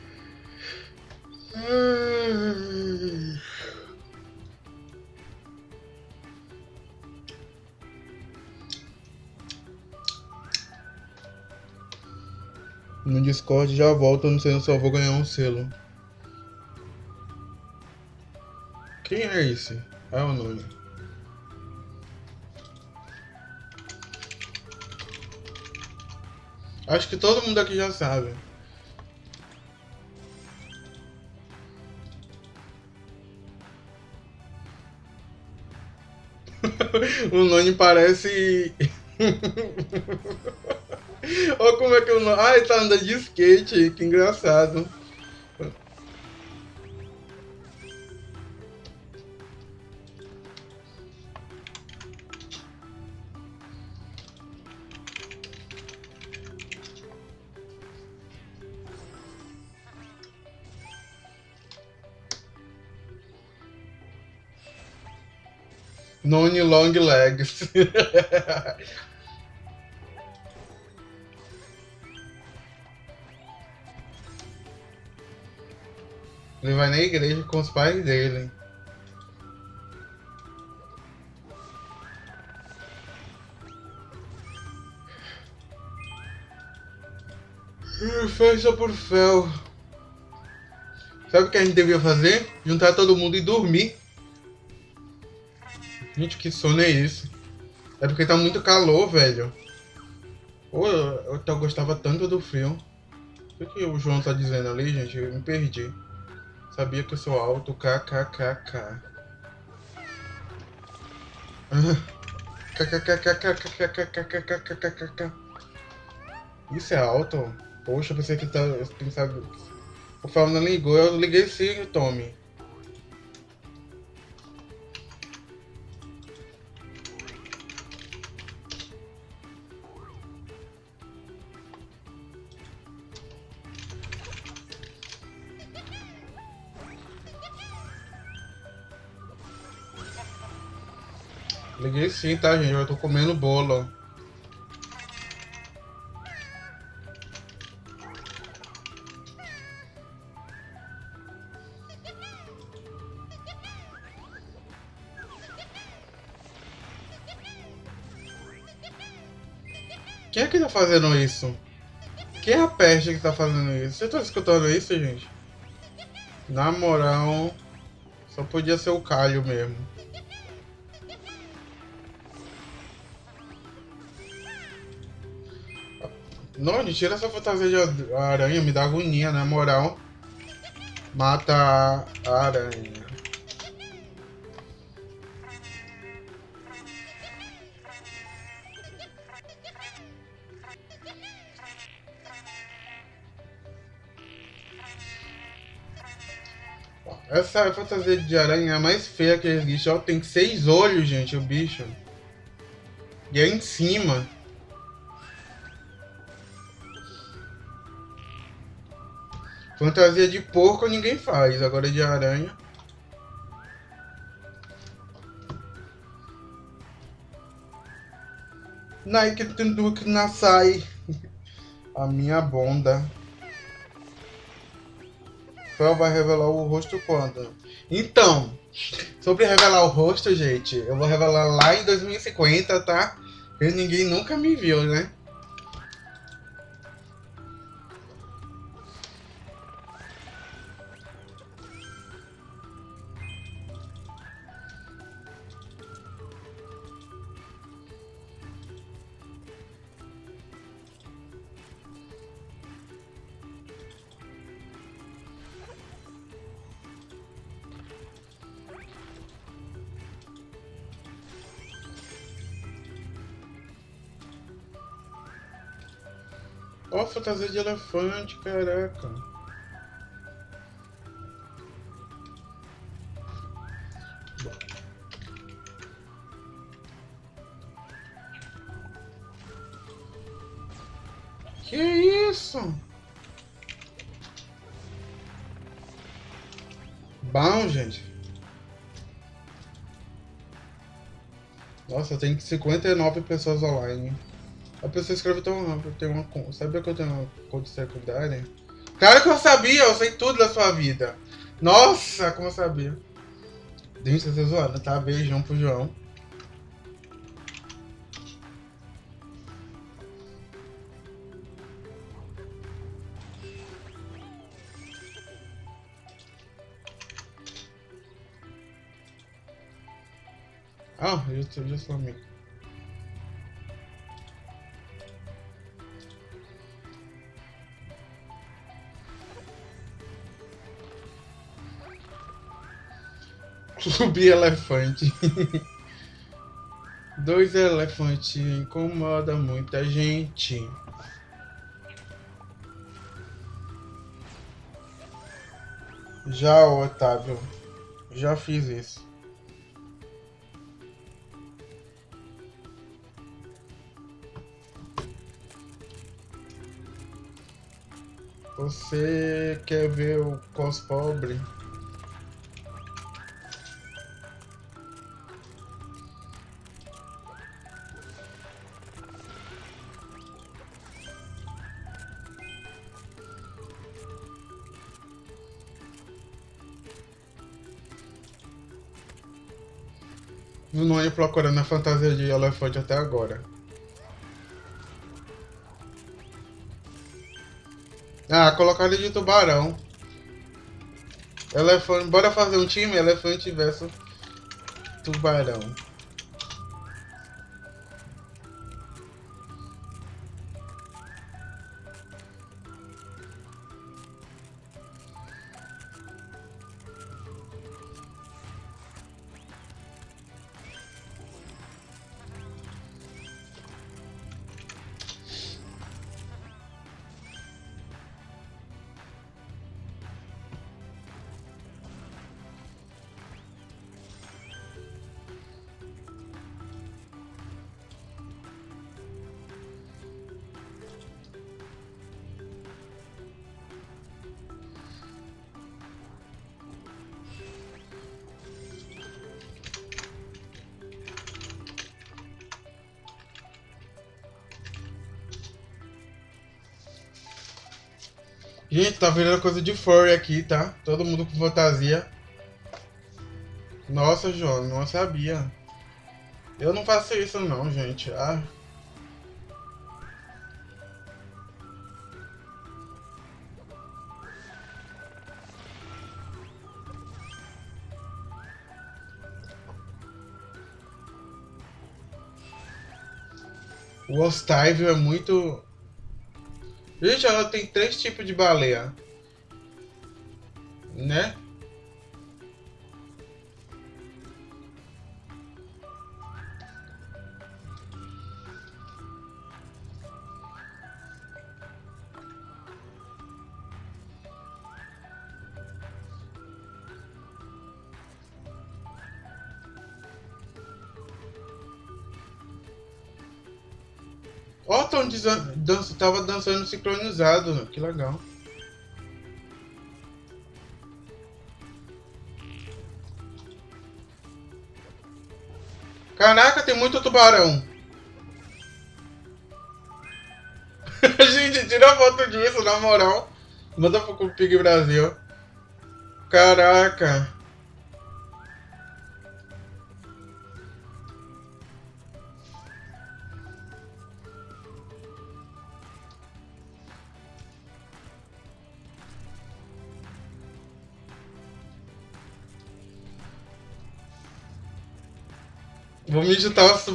Discord já volto, não sei se eu vou ganhar um selo. Quem é esse? É o nome. Acho que todo mundo aqui já sabe. o nome parece. Olha como é que eu. Ah, ele tá andando de skate, que engraçado. Noni Long Legs. Ele vai na igreja com os pais dele. Festa por fel. Sabe o que a gente devia fazer? Juntar todo mundo e dormir. Gente, que sono é esse? É porque tá muito calor, velho. Pô, eu, eu gostava tanto do frio. O que, que o João tá dizendo ali, gente? Eu me perdi. Sabia que eu sou alto, kkkk. Isso é alto? Poxa, pensei que tá. O Fábio não ligou, eu liguei sim, Tommy. Liguei sim, tá, gente? Eu tô comendo bolo. Quem é que tá fazendo isso? Quem é a peste que tá fazendo isso? Você tá escutando isso, gente? Na moral, só podia ser o Calho mesmo. Não, tira essa fantasia de aranha, me dá agonia, na moral. Mata a aranha. Essa fantasia de aranha é mais feia que existe. Ó, tem seis olhos, gente, o bicho. E é em cima. Fantasia de porco ninguém faz, agora de aranha. Nike Tenduk Nasai. A minha bonda. Fel vai revelar o rosto quando? Então, sobre revelar o rosto, gente, eu vou revelar lá em 2050, tá? Porque ninguém nunca me viu, né? Fantasia de elefante, caraca. Que isso? Bom, gente. Nossa, tem 59 pessoas online. A pessoa escreve tão rápido, tem uma Sabia que eu tenho uma conta secundária? Claro que eu sabia, eu sei tudo da sua vida. Nossa, como eu sabia. Gente, você zoando, tá? Beijão pro João. Ah, eu sou, eu sou amigo. Clube elefante. Dois elefantes incomoda muita gente. Já, Otávio. Já fiz isso. Você quer ver o cos pobre? Procurando a fantasia de elefante até agora. Ah, colocaram de tubarão. Elefante. Bora fazer um time? Elefante versus tubarão. Gente, tá virando coisa de furry aqui, tá? Todo mundo com fantasia. Nossa, João, não sabia. Eu não faço isso não, gente. Ah. O Ostávio é muito Gente, ela tem três tipos de baleia. Dança, tava dançando sincronizado, que legal. Caraca, tem muito tubarão. Gente, tira foto disso, na moral. Manda pro Pig Brasil. Caraca.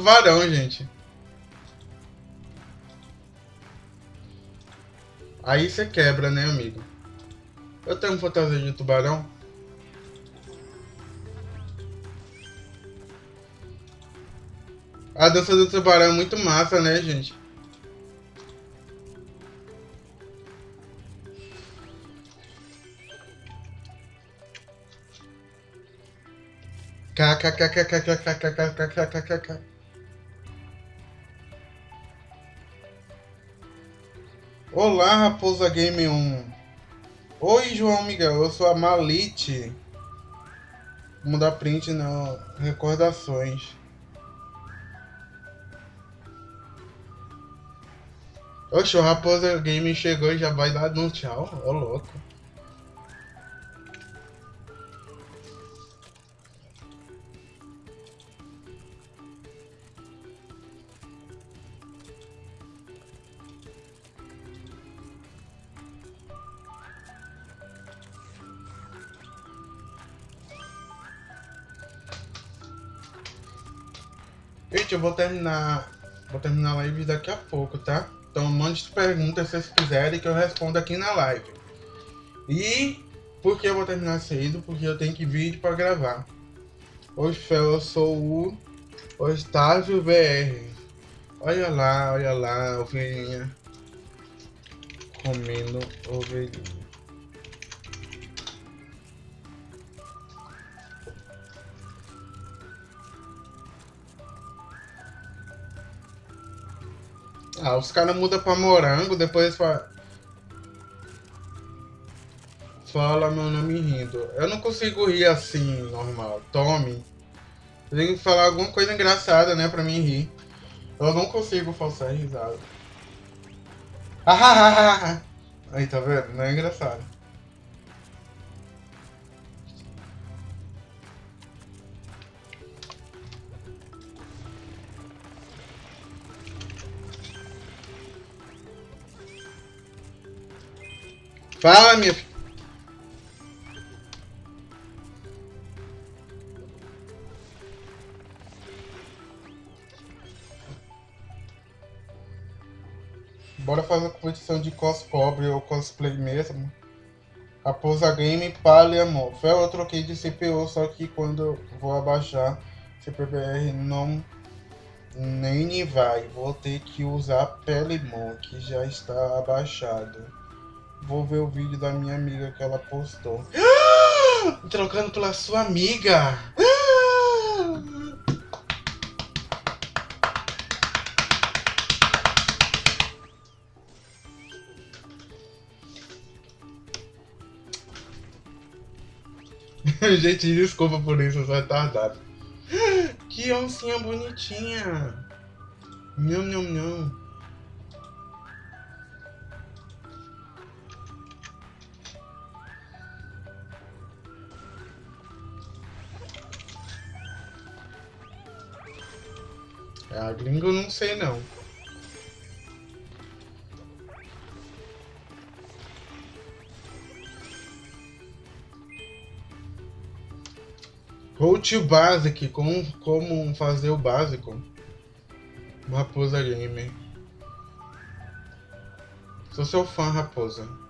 Tubarão, gente. Aí você quebra, né, amigo? Eu tenho fantasia de tubarão. A dança do tubarão é muito massa, né, gente? KKKKKKKKKKKKK. Olá, Raposa Game 1. Oi, João Miguel, eu sou a Malite. Vamos dar print nas recordações. Oxe, o Raposa Game chegou e já vai dar um tchau. Ô, louco. Gente, eu vou terminar. Vou terminar a live daqui a pouco, tá? Então mande perguntas se vocês quiserem que eu respondo aqui na live. E por que eu vou terminar cedo? Porque eu tenho que vir para gravar. Hoje eu sou o Otávio VR. Olha lá, olha lá, ovelhinha. Comendo ovelhinha. Ah, os caras mudam pra morango, depois fala... Fala meu nome rindo. Eu não consigo rir assim, normal. Tome. Tem que falar alguma coisa engraçada, né, pra mim rir. Eu não consigo falsar risada. Aí, tá vendo? Não é engraçado. Fala, minha filha. Bora fazer competição de cospobre ou cosplay mesmo. Raposa Game, Palha, amor. Fel, eu troquei de CPU, só que quando vou abaixar CPBR não nem vai. Vou ter que usar Pelimon, que já está abaixado. Vou ver o vídeo da minha amiga que ela postou. Trocando pela sua amiga. Gente, desculpa por isso, eu sou retardado. Que oncinha bonitinha. Nham, nham, nham. A gringa eu não sei não. Route Basic, como, como fazer o básico. Raposa Gamer. Sou seu fã, raposa.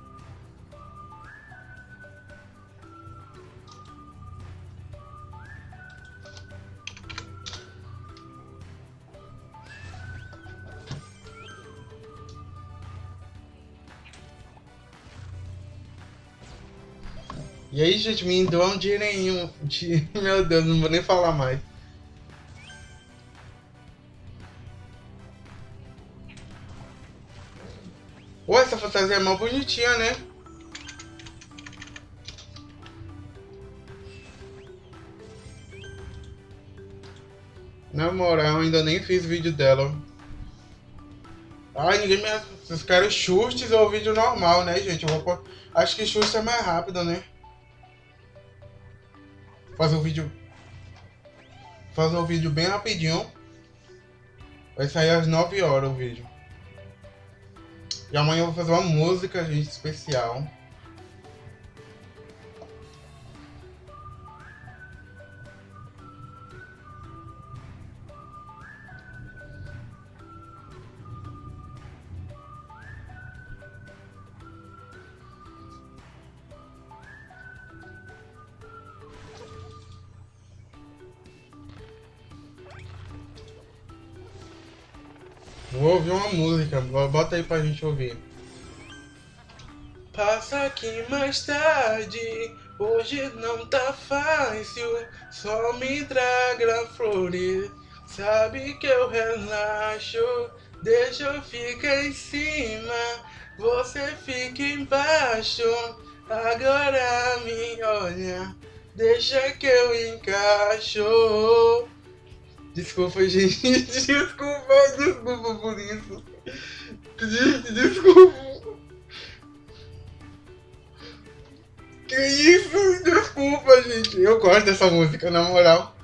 E aí, gente, me doa um dinheirinho. De... Meu Deus, não vou nem falar mais. Ué, essa fantasia é mó bonitinha, né? Na moral, ainda nem fiz vídeo dela. Ai, ninguém me... Vocês querem chutes ou vídeo normal, né, gente? Eu vou... Acho que chutes é mais rápido, né? Fazer um vídeo fazer um vídeo bem rapidinho. Vai sair às 9 horas o vídeo. E amanhã eu vou fazer uma música gente especial bota aí pra gente ouvir. Passa aqui mais tarde, hoje não tá fácil, só me traga flores. Sabe que eu relaxo, deixa eu ficar em cima, você fica embaixo. Agora me olha, deixa que eu encaixo. Desculpa, gente. Desculpa, desculpa por isso. Gente, desculpa. Que isso? Desculpa, gente. Eu gosto dessa música, na moral.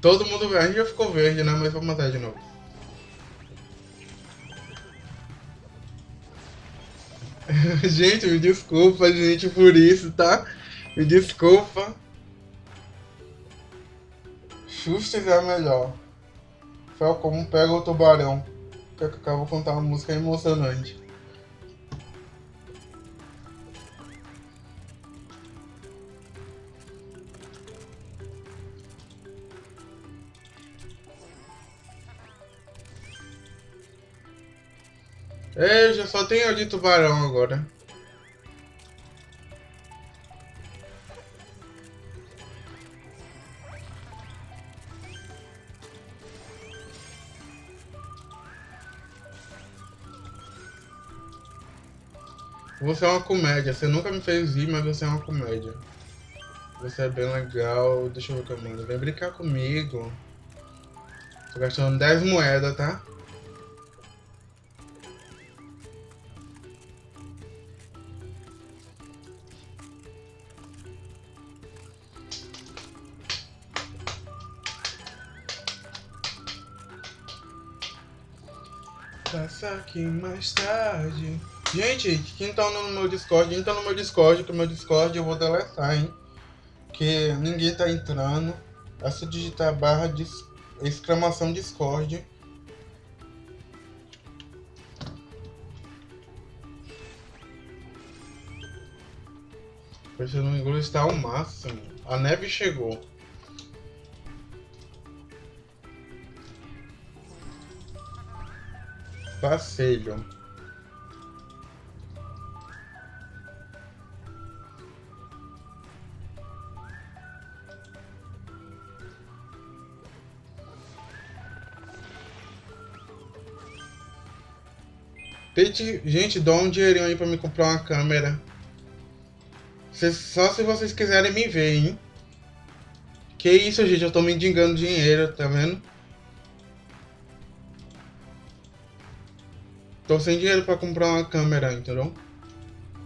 Todo mundo verde já ficou verde, né? Mas vou matar de novo. gente, me desculpa, gente, por isso, tá? Me desculpa. Justus é melhor. Fel como pega o tubarão. Que eu de contar uma música emocionante. É, já só tem de tubarão agora. Você é uma comédia. Você nunca me fez rir, mas você é uma comédia. Você é bem legal. Deixa eu ver o que eu mando. Vem brincar comigo. Tô gastando 10 moedas, tá? Passa aqui mais tarde. Gente, quem tá no meu Discord, entra no meu Discord, que o meu Discord eu vou deletar, hein? Que ninguém tá entrando. É só digitar barra de exclamação Discord. Porque no inglês está ao máximo. A neve chegou. Pede, gente, dá um dinheirinho aí pra me comprar uma câmera. só se vocês quiserem me ver, hein? Que isso, gente, eu tô mendigando dinheiro, tá vendo? Tô sem dinheiro pra comprar uma câmera, entendeu?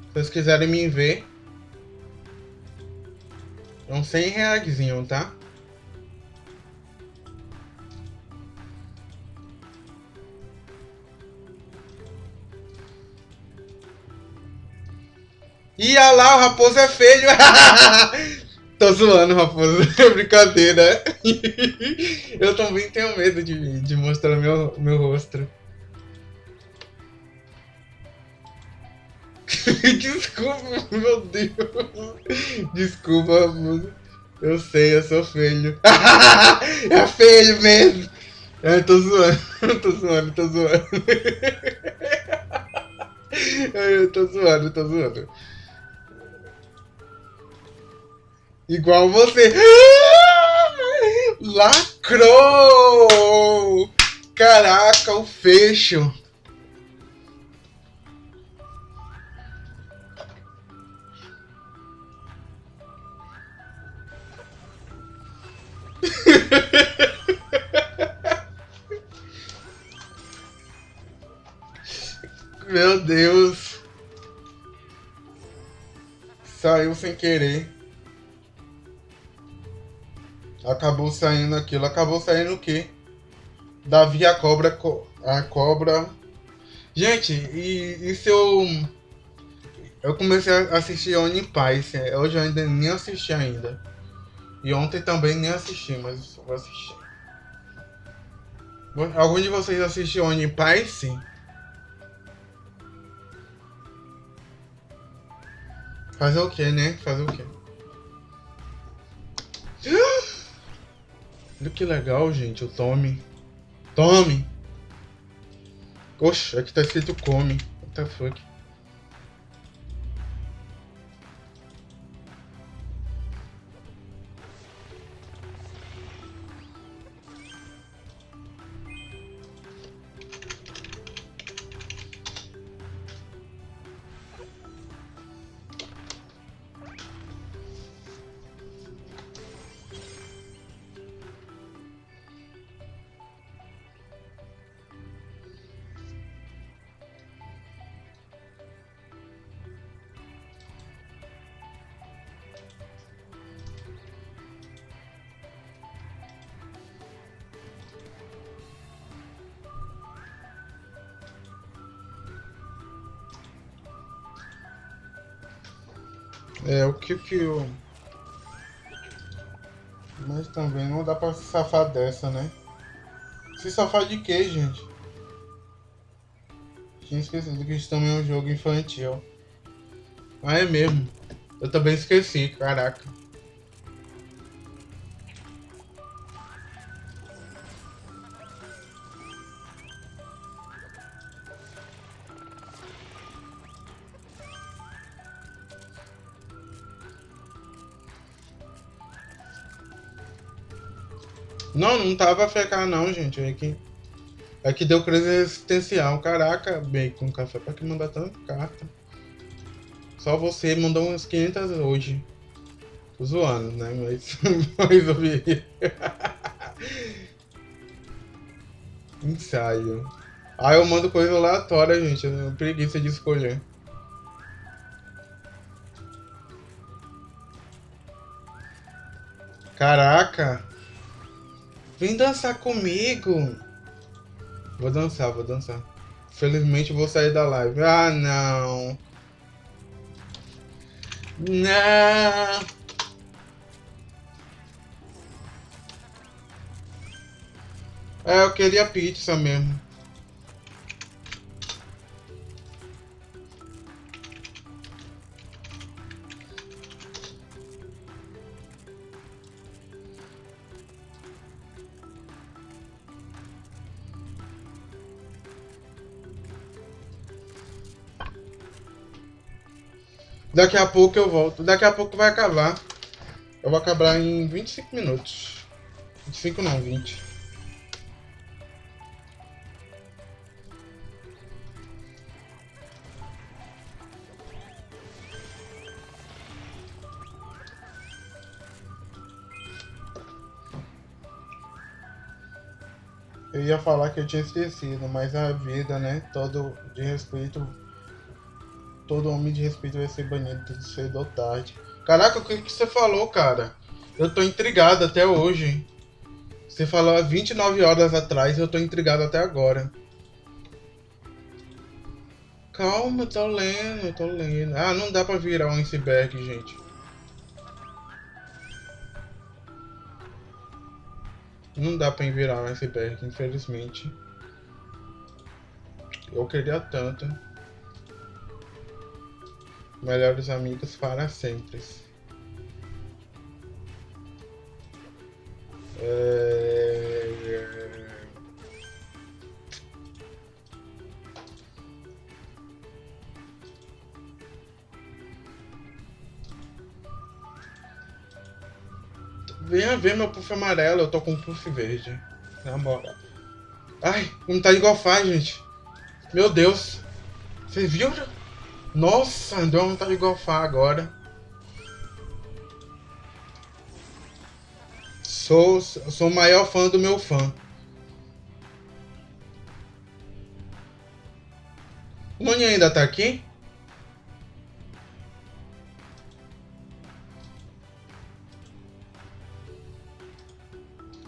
Se vocês quiserem me ver, é uns 100 reais, tá? Ia lá, o raposo é feio. Tô zoando, raposo. É brincadeira. Eu também tenho medo de, de mostrar meu, meu rosto. Desculpa, meu Deus. Desculpa, raposo. Eu sei, eu sou feio. é feio mesmo. Eu tô zoando, eu tô zoando, tô zoando. Eu tô zoando, tô zoando. Igual você. Lacrou! Caraca, o fecho. Meu Deus. Saiu sem querer. Acabou saindo aquilo. Acabou saindo o quê? Davi a cobra. A cobra. Gente, e, e se eu. Eu comecei a assistir Oni Paz. Hoje eu ainda nem assisti ainda. E ontem também nem assisti, mas vou assistir. Algum de vocês assistiu Oni Sim. Fazer o que, né? Fazer o que? Olha que legal, gente, o Tommy. Tommy! Oxe, aqui tá escrito come. What the fuck? É, o que que eu... Mas também não dá pra se safar dessa, né? Se safar de quê, gente? Tinha esquecido que isso também é um jogo infantil. Ah, é mesmo. Eu também esqueci, caraca. Não, não tava FK não, gente. É que, é que deu crise existencial. Caraca, Bacon, café pra que mandar tanta carta? Só você mandou umas 500 hoje. Zoando, né? Mas resolvi. Ensaio. Ah, eu mando coisa aleatória, gente. Eu preguiça de escolher. Caraca! Vem dançar comigo. Vou dançar, vou dançar. Felizmente vou sair da live. Ah, não. Não. É, eu queria pizza mesmo. Daqui a pouco eu volto. Daqui a pouco vai acabar. Eu vou acabar em 25 minutos. 25 não, 20. Eu ia falar que eu tinha esquecido, mas a vida, né? Todo de respeito todo homem de respeito vai ser banido cedo ou tarde. Caraca, o que, que você falou, cara? Eu tô intrigado até hoje. Você falou há 29 horas atrás e eu tô intrigado até agora. Calma, tô lendo, tô lendo. Ah, não dá pra virar um iceberg, gente. Não dá pra virar um iceberg, infelizmente. Eu queria tanto. Melhores amigos para sempre. É... Venha ver meu puff amarelo, eu tô com um puff verde. Na moral. Ai, como tá igual faz, gente. Meu Deus. Vocês viram? Nossa, deu uma vontade de golfar agora. Sou, sou o maior fã do meu fã. O Mani ainda tá aqui?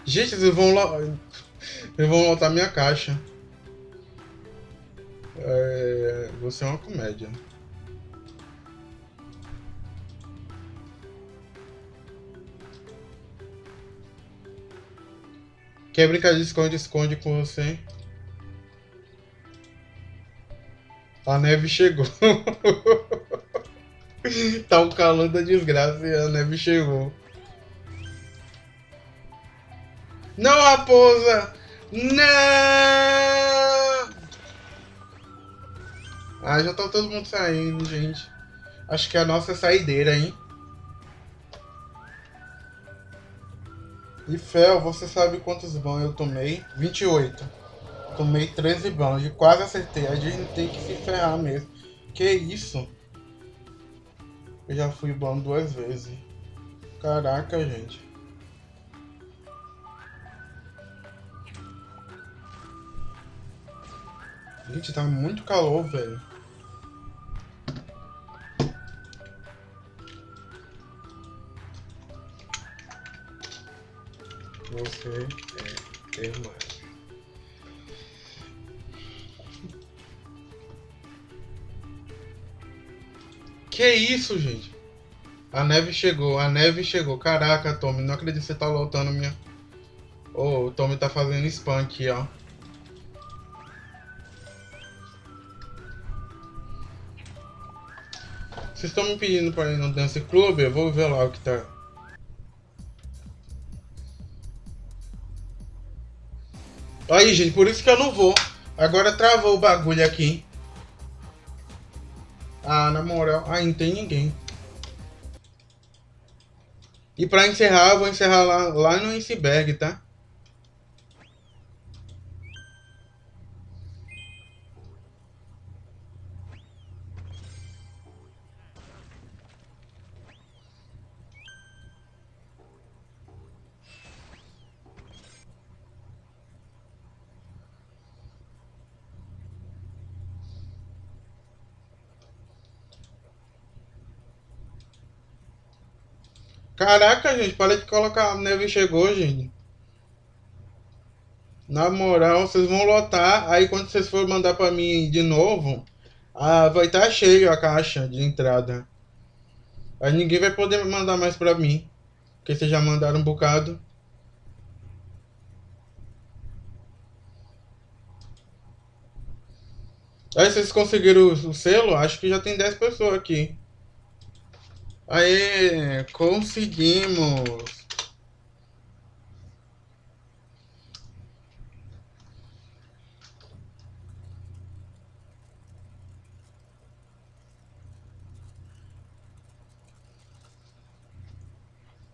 Gente, eles vão lá. Eles vão lotar minha caixa. É... Você é uma comédia. Quer brincar de esconde-esconde com você? A neve chegou. tá o calor da desgraça e a neve chegou. Não, raposa! Não! Ah, já tá todo mundo saindo, gente. Acho que é a nossa saideira, hein? E Fel, você sabe quantos bans eu tomei? 28. Tomei 13 bans e quase acertei. A gente tem que se ferrar mesmo. Que isso? Eu já fui ban duas vezes. Caraca, gente. Gente, tá muito calor, velho. Você é demais. Que isso, gente? A neve chegou, a neve chegou. Caraca, Tommy, não acredito que você tá lotando minha... Oh, o Tommy tá fazendo spam aqui, ó. Vocês estão me pedindo pra ir no Dance Club? Eu vou ver lá o que tá... Aí, gente, por isso que eu não vou. Agora travou o bagulho aqui. Ah, na moral. Ah, não tem ninguém. E pra encerrar, eu vou encerrar lá, lá no iceberg, tá? Caraca, gente, para de colocar. A neve chegou, gente. Na moral, vocês vão lotar. Aí quando vocês forem mandar para mim de novo, ah, vai estar tá cheio a caixa de entrada. Aí ninguém vai poder mandar mais para mim. Porque vocês já mandaram um bocado. Aí vocês conseguiram o selo? Acho que já tem 10 pessoas aqui. Aê, conseguimos!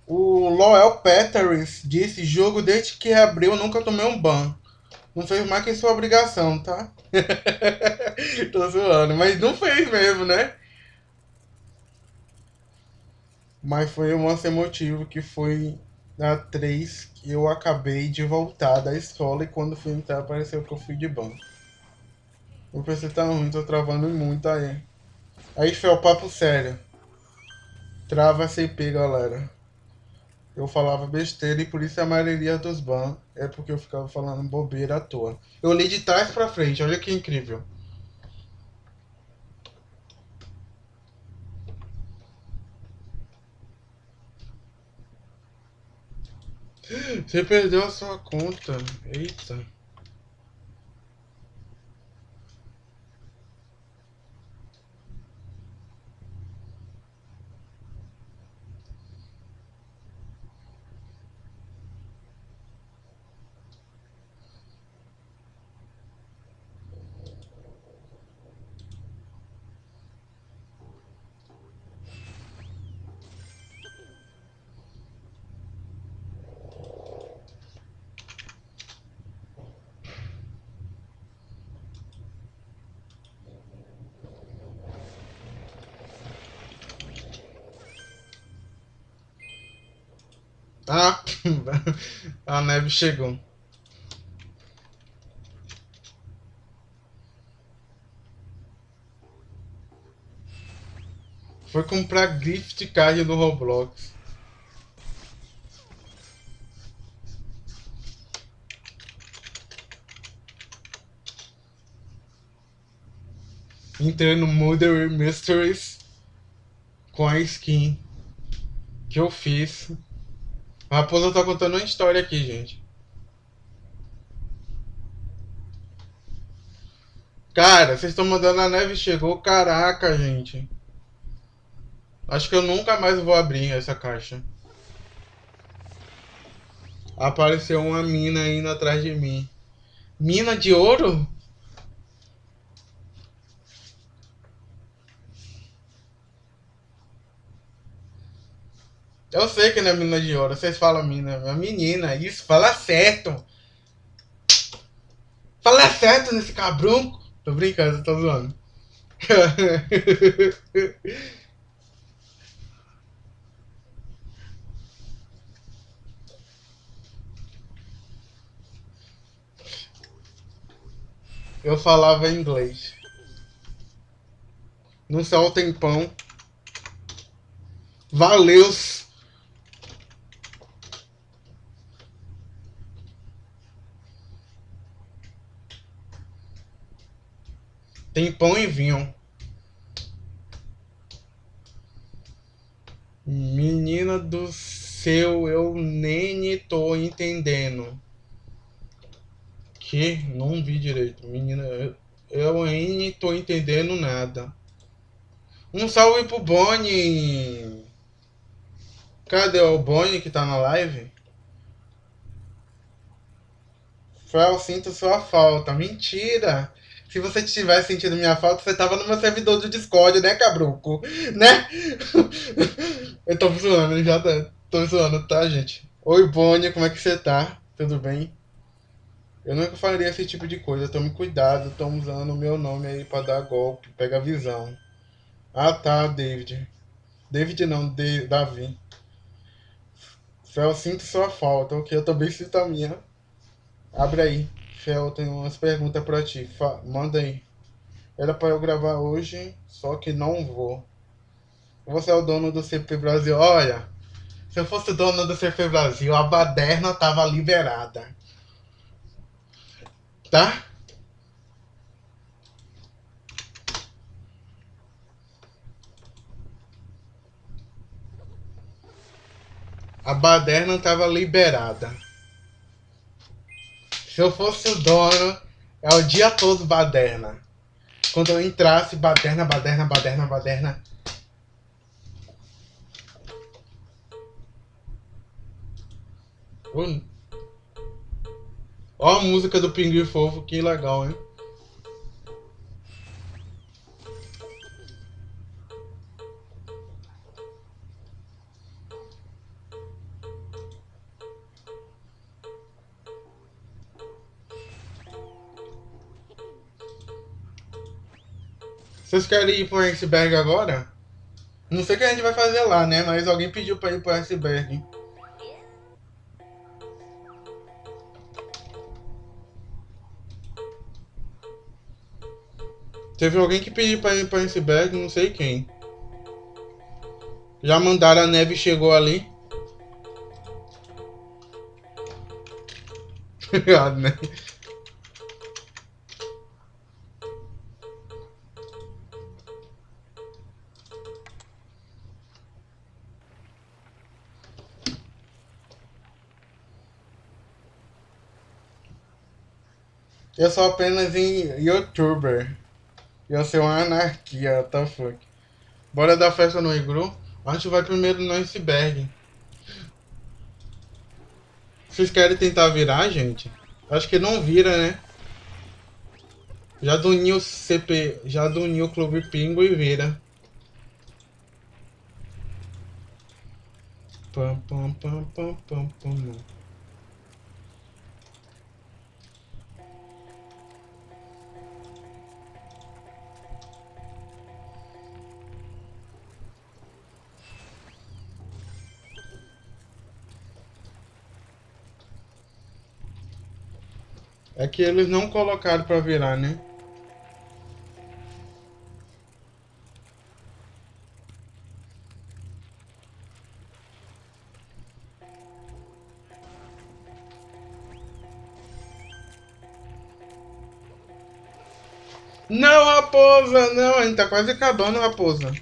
O Loel Peters disse: jogo desde que abriu nunca tomei um ban. Não fez mais que sua obrigação, tá? Tô zoando, mas não fez mesmo, né? Mas foi um lance emotivo que foi na 3 que eu acabei de voltar da escola e quando fui entrar apareceu que eu fui de banco. O PC tá ruim, tô travando muito aí. Aí foi o papo sério. Trava CP, galera. Eu falava besteira e por isso a maioria dos bans é porque eu ficava falando bobeira à toa. Eu li de trás pra frente, olha que incrível. Você perdeu a sua conta. Eita. Ah, a neve chegou. Foi comprar gift card do Roblox. Entrei no Mother Mysteries com a skin que eu fiz. A raposa tá contando uma história aqui, gente. Cara, vocês estão mandando a neve chegou. Caraca, gente. Acho que eu nunca mais vou abrir essa caixa. Apareceu uma mina indo atrás de mim. Mina de ouro? Eu sei que não é mina de ouro. Vocês falam mina. É menina. Isso, fala certo. Fala certo nesse cabrunco. Tô brincando, tô zoando. Eu falava inglês. Não sei o tempão. Valeu! Tem pão e vinho. Menina do céu, eu nem tô entendendo. Que? Não vi direito. Menina, eu nem tô entendendo nada. Um salve pro Bonnie. Cadê o Bonnie que tá na live? Fel, sinto sua falta. Mentira! Se você tivesse sentido minha falta, você tava no meu servidor do Discord, né, cabruco? Né? Eu tô zoando, já tá, tô zoando, tá, gente? Oi, Bonnie, como é que você tá? Tudo bem? Eu nunca faria esse tipo de coisa. Tome cuidado, estão usando o meu nome aí pra dar golpe. Pega a visão. Ah, tá, David. David não, de, Davi. Fel, sinto sua falta. Ok, eu também sinto a minha. Abre aí. Fel, tem umas perguntas pra ti. Fa manda aí. Era pra eu gravar hoje, só que não vou. Você é o dono do CP Brasil. Olha, se eu fosse dono do CP Brasil, a baderna tava liberada. Tá? A baderna tava liberada. Se eu fosse o dono, é o dia todo baderna. Quando eu entrasse, baderna, baderna, baderna, baderna. Ó a música do Pinguim Fofo, que legal, hein? Vocês querem ir pro iceberg agora? Não sei o que a gente vai fazer lá, né? Mas alguém pediu pra ir pro iceberg. Teve alguém que pediu pra ir pra iceberg, não sei quem. Já mandaram a neve chegou ali. a neve. Eu sou apenas em youtuber. Eu sou uma anarquia, what the fuck. Bora dar festa no igru? A gente vai primeiro no iceberg. Vocês querem tentar virar, gente? Acho que não vira, né? Já do New CP, já do New Clube Pingo e vira. Pam, pam, pam, pam, pam, pam. É que eles não colocaram pra virar, né? Não, raposa! Não, a gente tá quase acabando, raposa.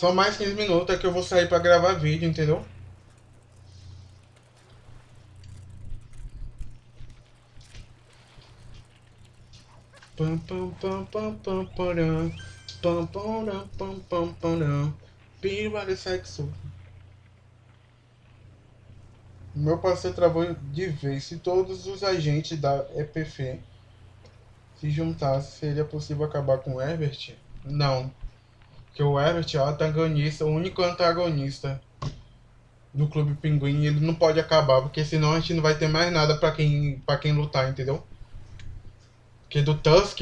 Só mais 15 minutos é que eu vou sair pra gravar vídeo, entendeu? Pam pam pam pam pam pam pam pam pam pam pam de sexo. Meu parceiro travou de vez. Se todos os agentes da EPF se juntassem, seria possível acabar com Herbert? Não que o Everett é o antagonista, o único antagonista do Clube Pinguim, ele não pode acabar, porque senão a gente não vai ter mais nada para quem, pra quem lutar, entendeu? Que do Tusk.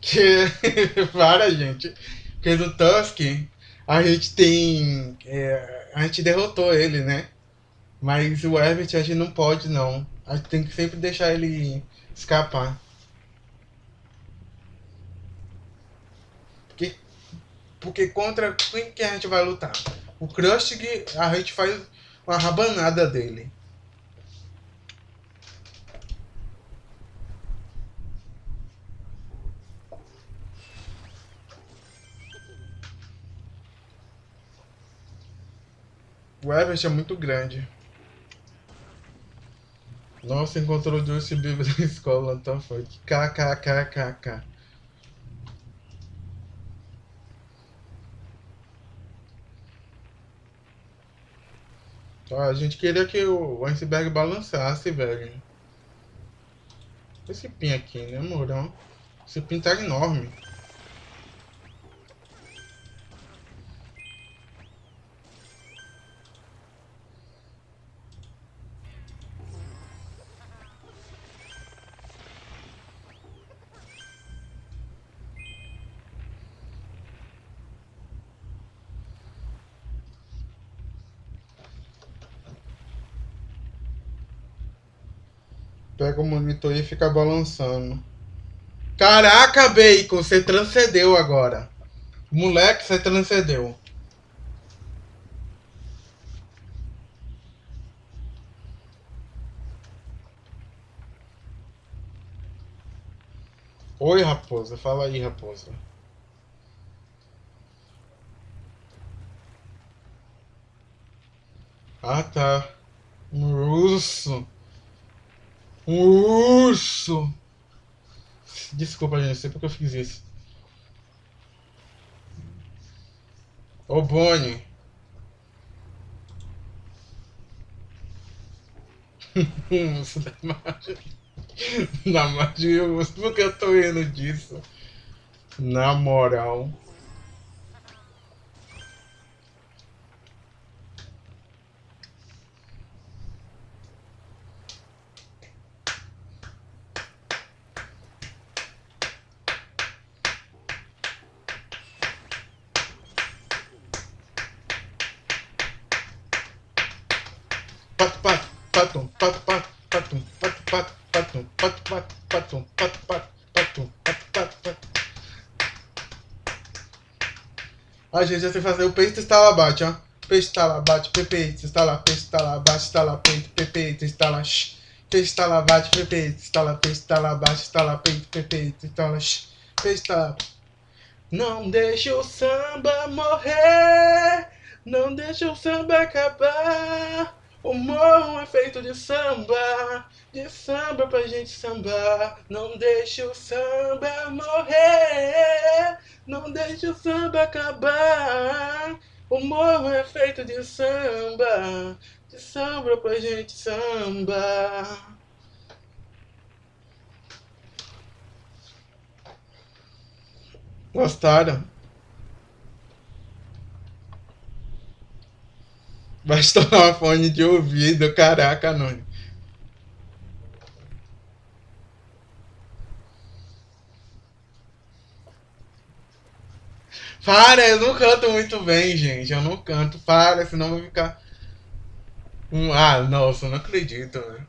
Que. para, gente. Que do Tusk, a gente tem. É, a gente derrotou ele, né? Mas o Everett a gente não pode, não. A gente tem que sempre deixar ele escapar. Porque contra quem que a gente vai lutar? O Krusty, a gente faz uma rabanada dele. O Everest é muito grande. Nossa, encontrou o Justin Bieber na escola, então foi. KKKKK. A gente queria que o iceberg balançasse, velho. Esse pin aqui, né, moral? Esse pin tá enorme. Pega o monitor e fica balançando. Caraca, Bacon, você transcendeu agora. Moleque, você transcendeu. Oi, raposa. Fala aí, raposa. Ah, tá. Um urso. Um urso! Desculpa, gente, sei porque eu fiz isso. Ô, Bonnie. Urso da magia. Da magia, por que eu tô rindo disso? Na moral. A gente já sei fazer o peito estava bate, ó. peixe está lá, bate, pepeito, está lá, peixe está lá, bate, lá, peito, pepeito, está lá, shh. Peixe está lá, bate, lá, peixe está lá, bate, lá, peito, pepeito, está lá, shh. Está lá. Não deixe o samba morrer, não deixe o samba acabar. O morro é feito de samba, de samba pra gente sambar. Não deixe o samba morrer, não deixe o samba acabar. O morro é feito de samba, de samba pra gente sambar. Gostaram? Vai estourar um fone de ouvido, caraca, Noni. Para, eu não canto muito bem, gente. Eu não canto. Para, senão vai ficar. Ah, nossa, não acredito, né?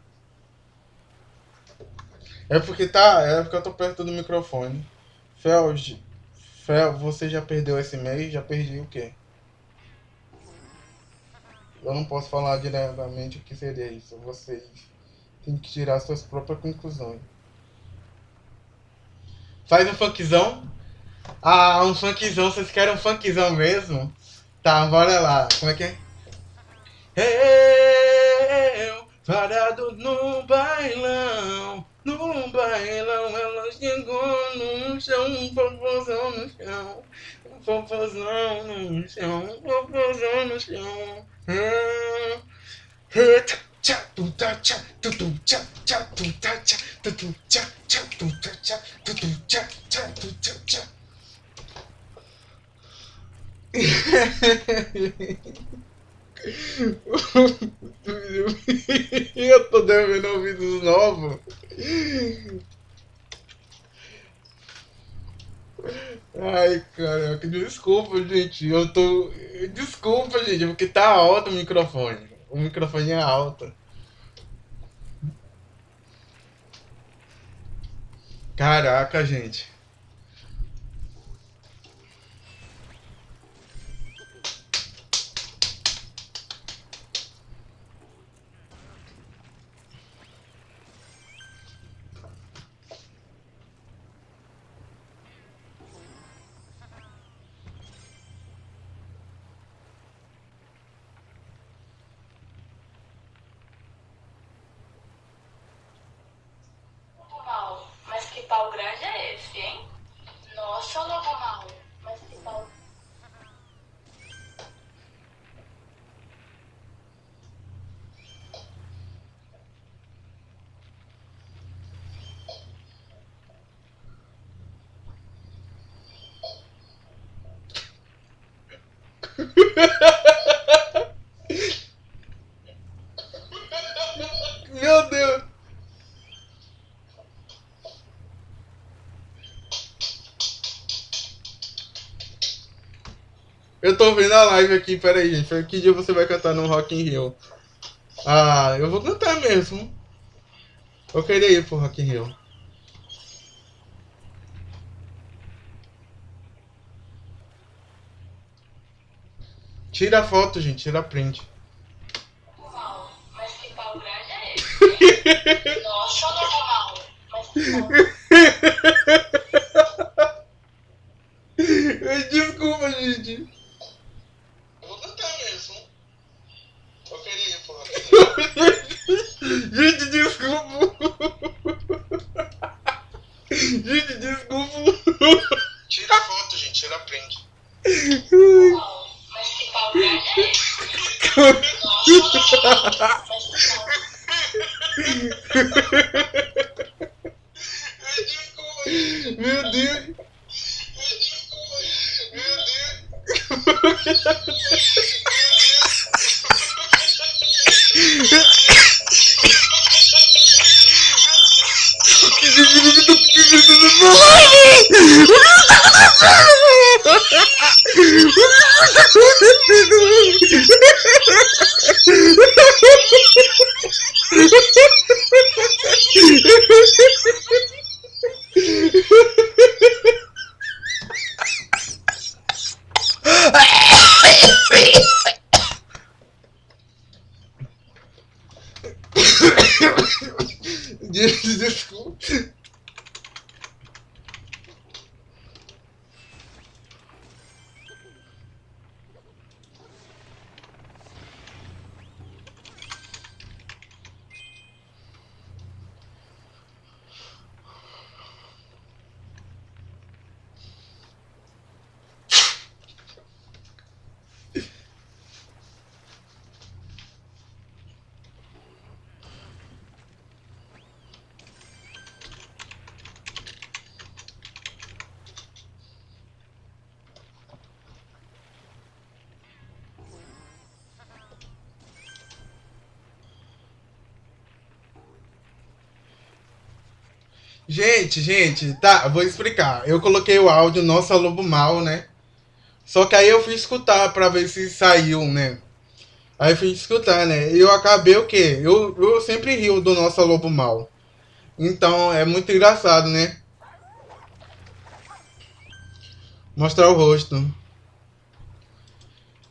É porque tá. É porque eu tô perto do microfone. Fel, Fel, você já perdeu esse mês? Já perdi o quê? Eu não posso falar diretamente o que seria isso. Vocês têm que tirar suas próprias conclusões. Faz um funkzão? Ah, um funkzão. Vocês querem um funkzão mesmo? Tá, bora lá. Como é que é? Eu, parado no bailão, no bailão, ela chegou no chão, um popozão no chão, popozão no chão, popozão no chão. Eu tô devendo ouvidos novos. Ai, caraca, desculpa, gente. Eu tô. Desculpa, gente, porque tá alto o microfone. O microfone é alto. Caraca, gente. Meu Deus. Eu tô vendo a live aqui, peraí, gente. Que dia você vai cantar no Rock in Rio? Ah, eu vou cantar mesmo. Eu queria ir pro Rock in Rio. Tira a foto, gente, tira a print. Mas que pau grande é esse? Nossa, normal. Mas que pau... Gente, gente, tá, vou explicar. Eu coloquei o áudio Nossa Lobo Mal, né? Só que aí eu fui escutar pra ver se saiu, né? Aí fui escutar, né? E eu acabei o quê? Eu, eu sempre rio do Nossa Lobo Mal. Então é muito engraçado, né? Mostrar o rosto.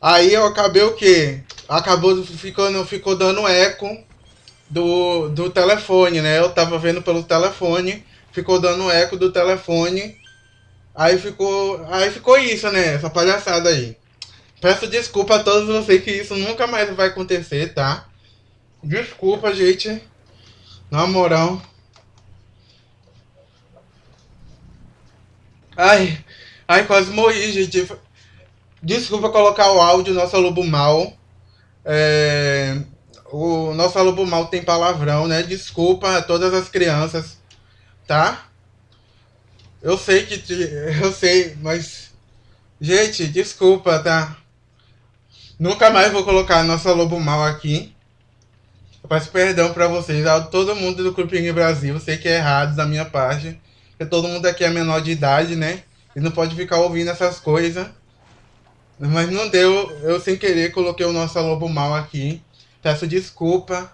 Aí eu acabei o quê? Acabou ficando, ficou dando eco do, do telefone, né? Eu tava vendo pelo telefone, ficou dando eco do telefone. Aí ficou, aí ficou isso, né? Essa palhaçada aí. Peço desculpa a todos vocês que isso nunca mais vai acontecer, tá? Desculpa, gente. Na moral. Ai, ai, quase morri, gente. Desculpa colocar o áudio Nossa Lobo Mal. É, o Nossa Lobo Mal tem palavrão, né? Desculpa a todas as crianças, tá? Eu sei que. te- Eu sei, mas. Gente, desculpa, tá? Nunca mais vou colocar Nossa Lobo Mal aqui. Eu peço perdão pra vocês, a todo mundo do Clube Brasil. Sei que é errado da minha parte. Porque todo mundo aqui é menor de idade, né? E não pode ficar ouvindo essas coisas. Mas não deu, eu sem querer coloquei o Nossa Lobo Mal aqui. Peço desculpa.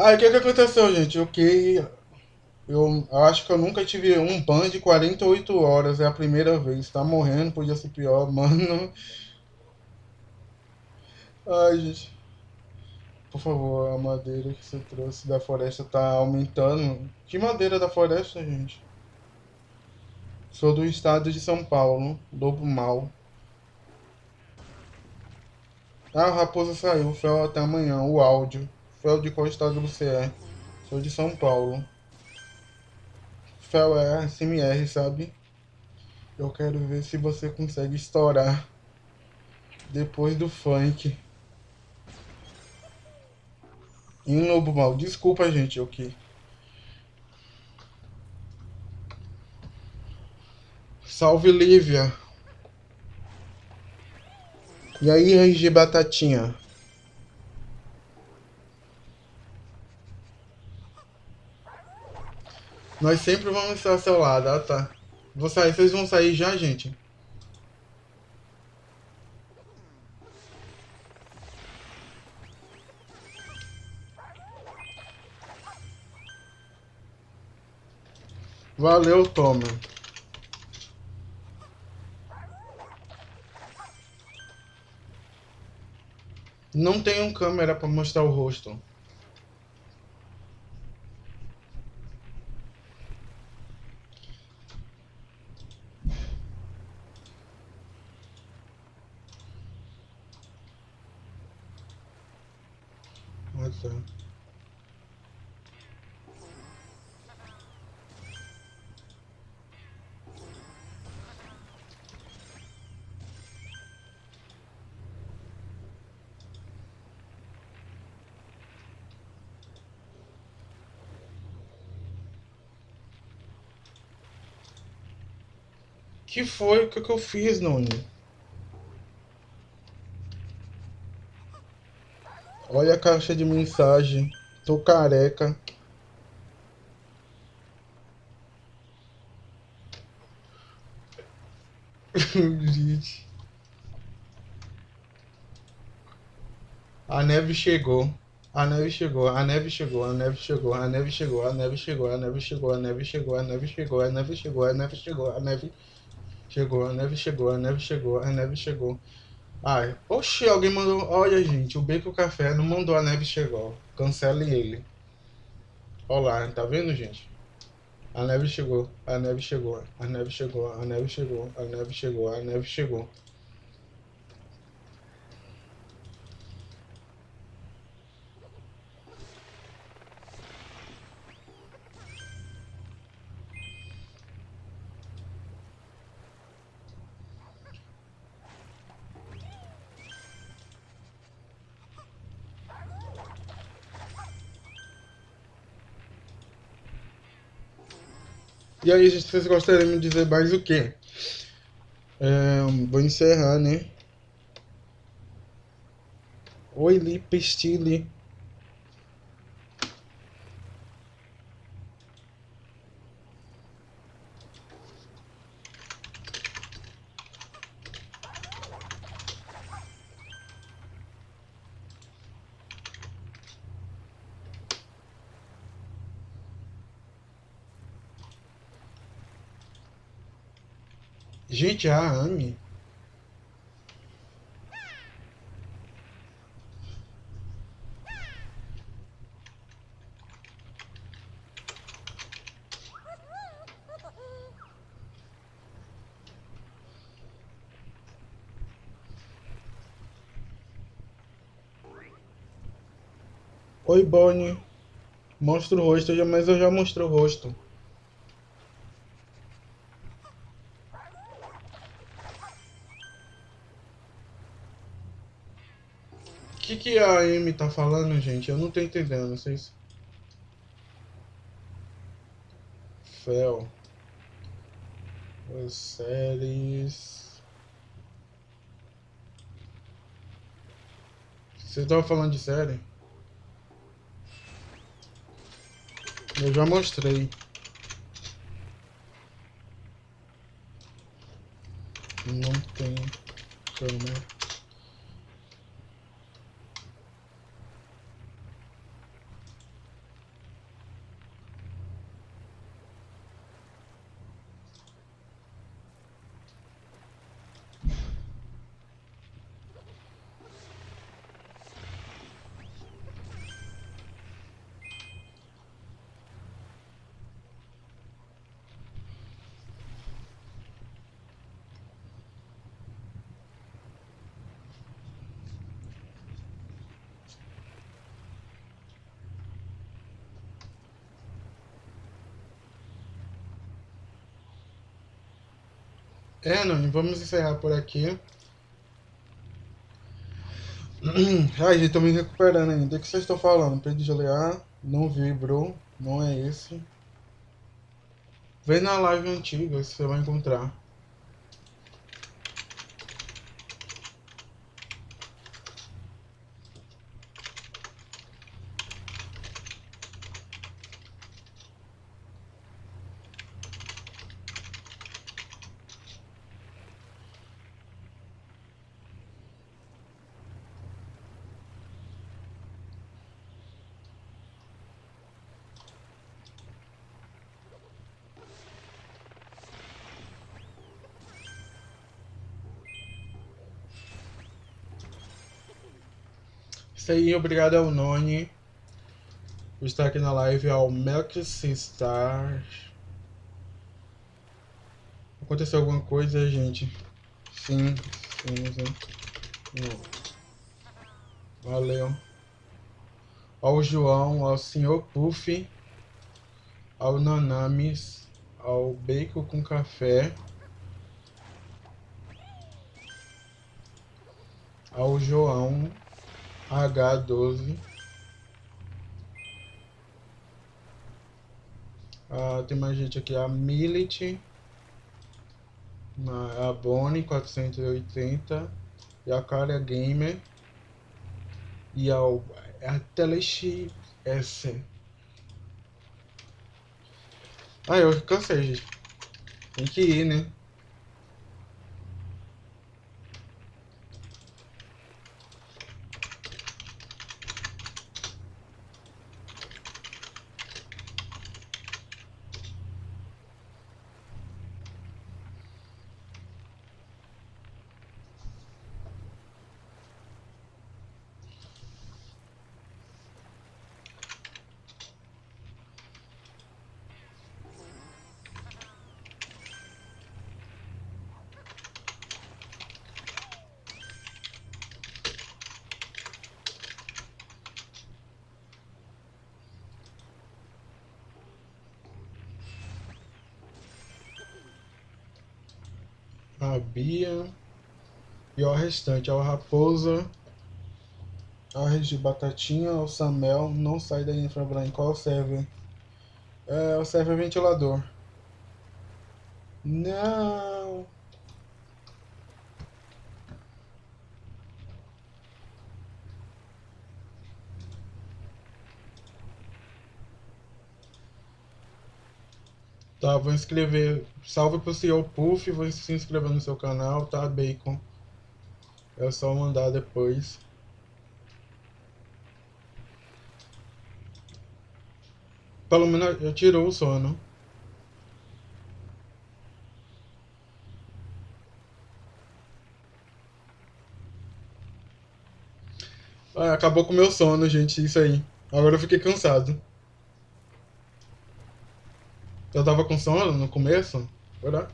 Ah, o que que aconteceu, gente? O que eu acho que eu nunca tive um ban de 48 horas, é a primeira vez. Tá morrendo, podia ser pior, mano. Ai, gente, por favor, a madeira que você trouxe da floresta tá aumentando. Que madeira da floresta, gente? Sou do estado de São Paulo, Lobo Mal. Ah, a raposa saiu, Fel até amanhã, o áudio. Fel de qual estado você é? Sou de São Paulo. Fel é SMR, sabe? Eu quero ver se você consegue estourar depois do funk. Em Lobo Mal. Desculpa, gente, eu que. Salve, Lívia. E aí, RG Batatinha? Nós sempre vamos estar ao seu lado, ah tá. Vou sair, vocês vão sair já, gente? Valeu, Toma. Não tenho câmera pra mostrar o rosto. Que foi? O que, que eu fiz, Noni? Olha a caixa de mensagem. Tô careca. Gente. A neve chegou. A neve chegou, a neve chegou, a neve chegou, a neve chegou, a neve chegou, a neve chegou, a neve chegou, a neve chegou, a neve chegou, a neve chegou, a neve chegou, a neve chegou, a neve chegou, a neve chegou. Ai, oxi, alguém mandou. Olha, gente, o Beco Café não mandou a neve chegou. Cancele ele. Olá, tá vendo, gente? A neve chegou, a neve chegou, a neve chegou, a neve chegou, a neve chegou, a neve chegou. E aí, gente, vocês gostariam de dizer mais o quê? É, vou encerrar, né? Oi, Lipe Stile. Gente, a Amy. Oi, Bonnie. Mostra o rosto, mas eu já mostrei o rosto. que, que a Amy tá falando, gente? Eu não tô entendendo, vocês. Fel. As séries. Vocês estavam falando de série? Eu já mostrei. Não tem câmera. É, não, vamos encerrar por aqui. Ai, gente, tô me recuperando ainda. O que vocês estão falando? Pedro de olear, não vibrou, não é esse. Vem na live antiga, você vai encontrar. Isso aí, obrigado ao Noni por estar aqui na live, ao Melkstar. Aconteceu alguma coisa, gente? Sim, sim, sim. Valeu. Ao João, ao Senhor Puff, ao Nanamis, ao Bacon com Café, ao João, H12 ah, tem mais gente aqui, a Millet. A Bonnie 480 e a Cara Gamer. E a, a Telex S. Ah, eu cansei, gente. Tem que ir, né? a Bia e o restante, a Raposa, a Regi Batatinha, o Samel, não sai da Infrabranca, qual serve? É, o serve ventilador. Não! Tá, vou inscrever. Salve pro senhor Puff, vou se inscrever no seu canal, tá, Bacon? É só mandar depois. Pelo menos eu tirou o sono. Ah, acabou com o meu sono, gente, isso aí. Agora eu fiquei cansado. Eu tava com sono no começo? Será?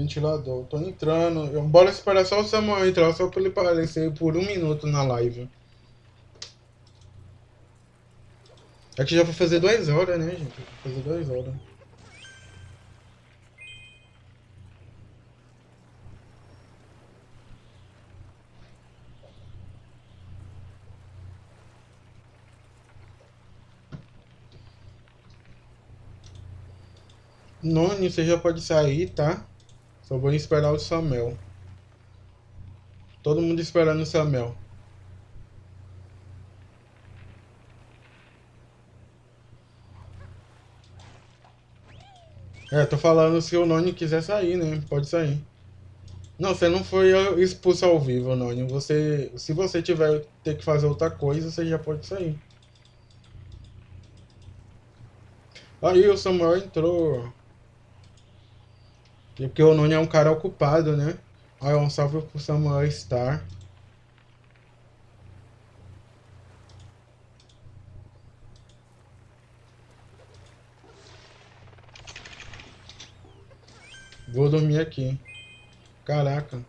Ventilador, tô entrando. Eu, bora esperar só o Samuel entrar, só pra ele aparecer por um minuto na live. Aqui já vai fazer duas horas, né, gente? Vai fazer duas horas. Noni, você já pode sair, tá? Só vou esperar o Samuel. Todo mundo esperando o Samuel. É, tô falando se o Noni quiser sair, né? Pode sair. Não, você não foi expulso ao vivo, Noni. Você, se você tiver ter que fazer outra coisa, você já pode sair. Aí o Samuel entrou. Porque o Noni é um cara ocupado, né? Aí um salve pro Samuel Star. Vou dormir aqui. Caraca.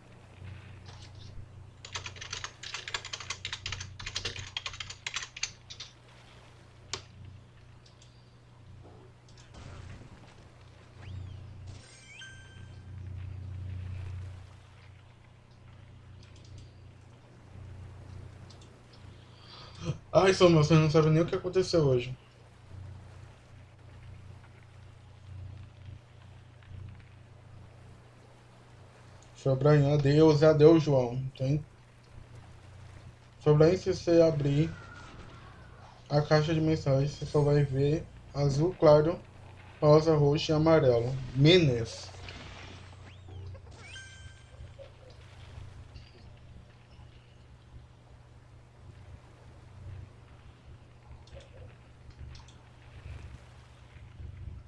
Ai, Samuel, você não sabe nem o que aconteceu hoje. Sobrain, adeus, adeus, João. Tem... Sobrain, se você abrir a caixa de mensagens, você só vai ver azul claro, rosa, roxo e amarelo. Menes.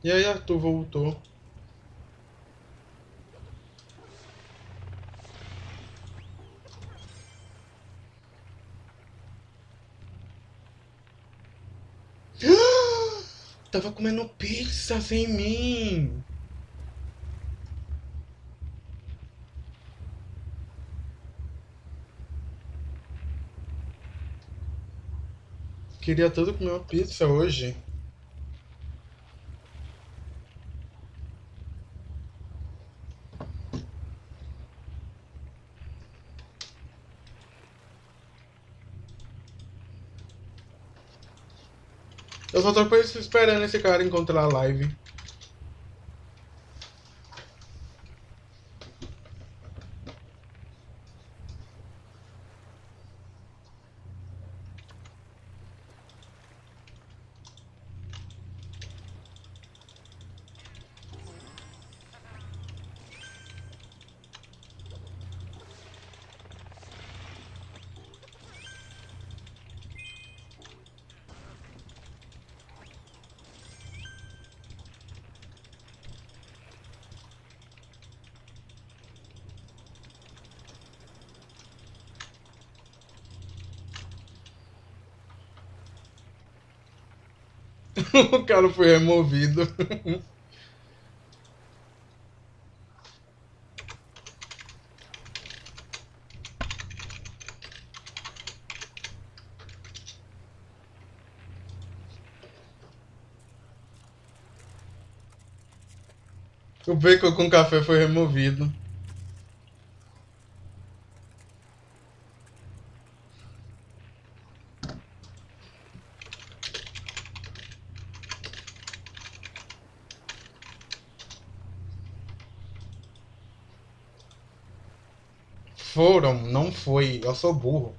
E aí, Arthur voltou. Tava comendo pizza sem mim. Queria todo comer uma pizza hoje. Eu só tô esperando esse cara encontrar a live. o cara foi removido. O bacon com café foi removido. Foram, não foi. Eu sou burro.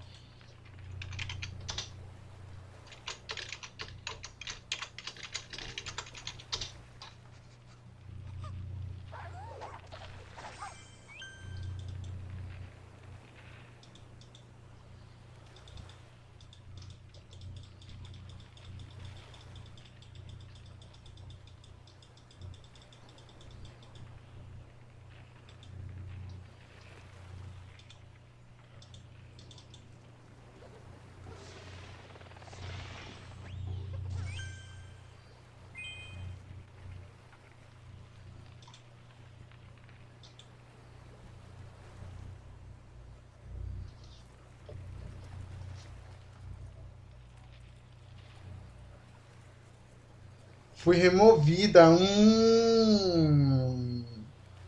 Fui removida. Hum.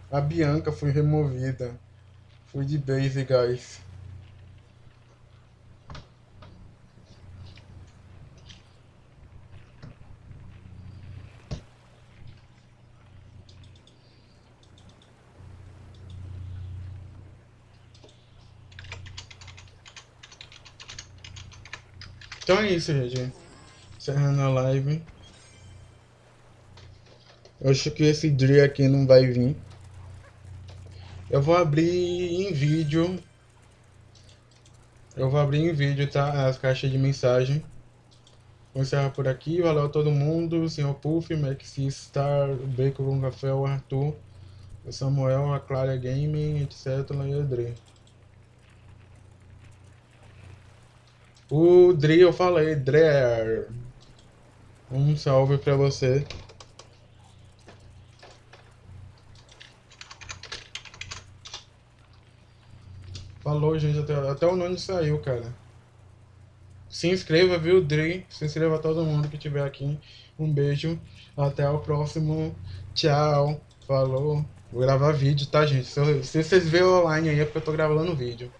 A Bianca foi removida. Fui de base, guys. Então é isso, gente. Encerrando a live. Eu acho que esse Dre aqui não vai vir. Eu vou abrir em vídeo. Eu vou abrir em vídeo, tá? As caixas de mensagem. Vou encerrar por aqui. Valeu a todo mundo. Senhor Puff, Maxi Star, Bacon o Arthur, Samuel, a Clara Gaming, etc. E o Dre. O Dre, eu falei, Dre. Um salve pra você. Falou, gente. Até, até o nome saiu, cara. Se inscreva, viu, Dre? Se inscreva todo mundo que estiver aqui. Um beijo. Até o próximo. Tchau. Falou. Vou gravar vídeo, tá, gente? Se, se vocês verem online aí é porque eu tô gravando vídeo.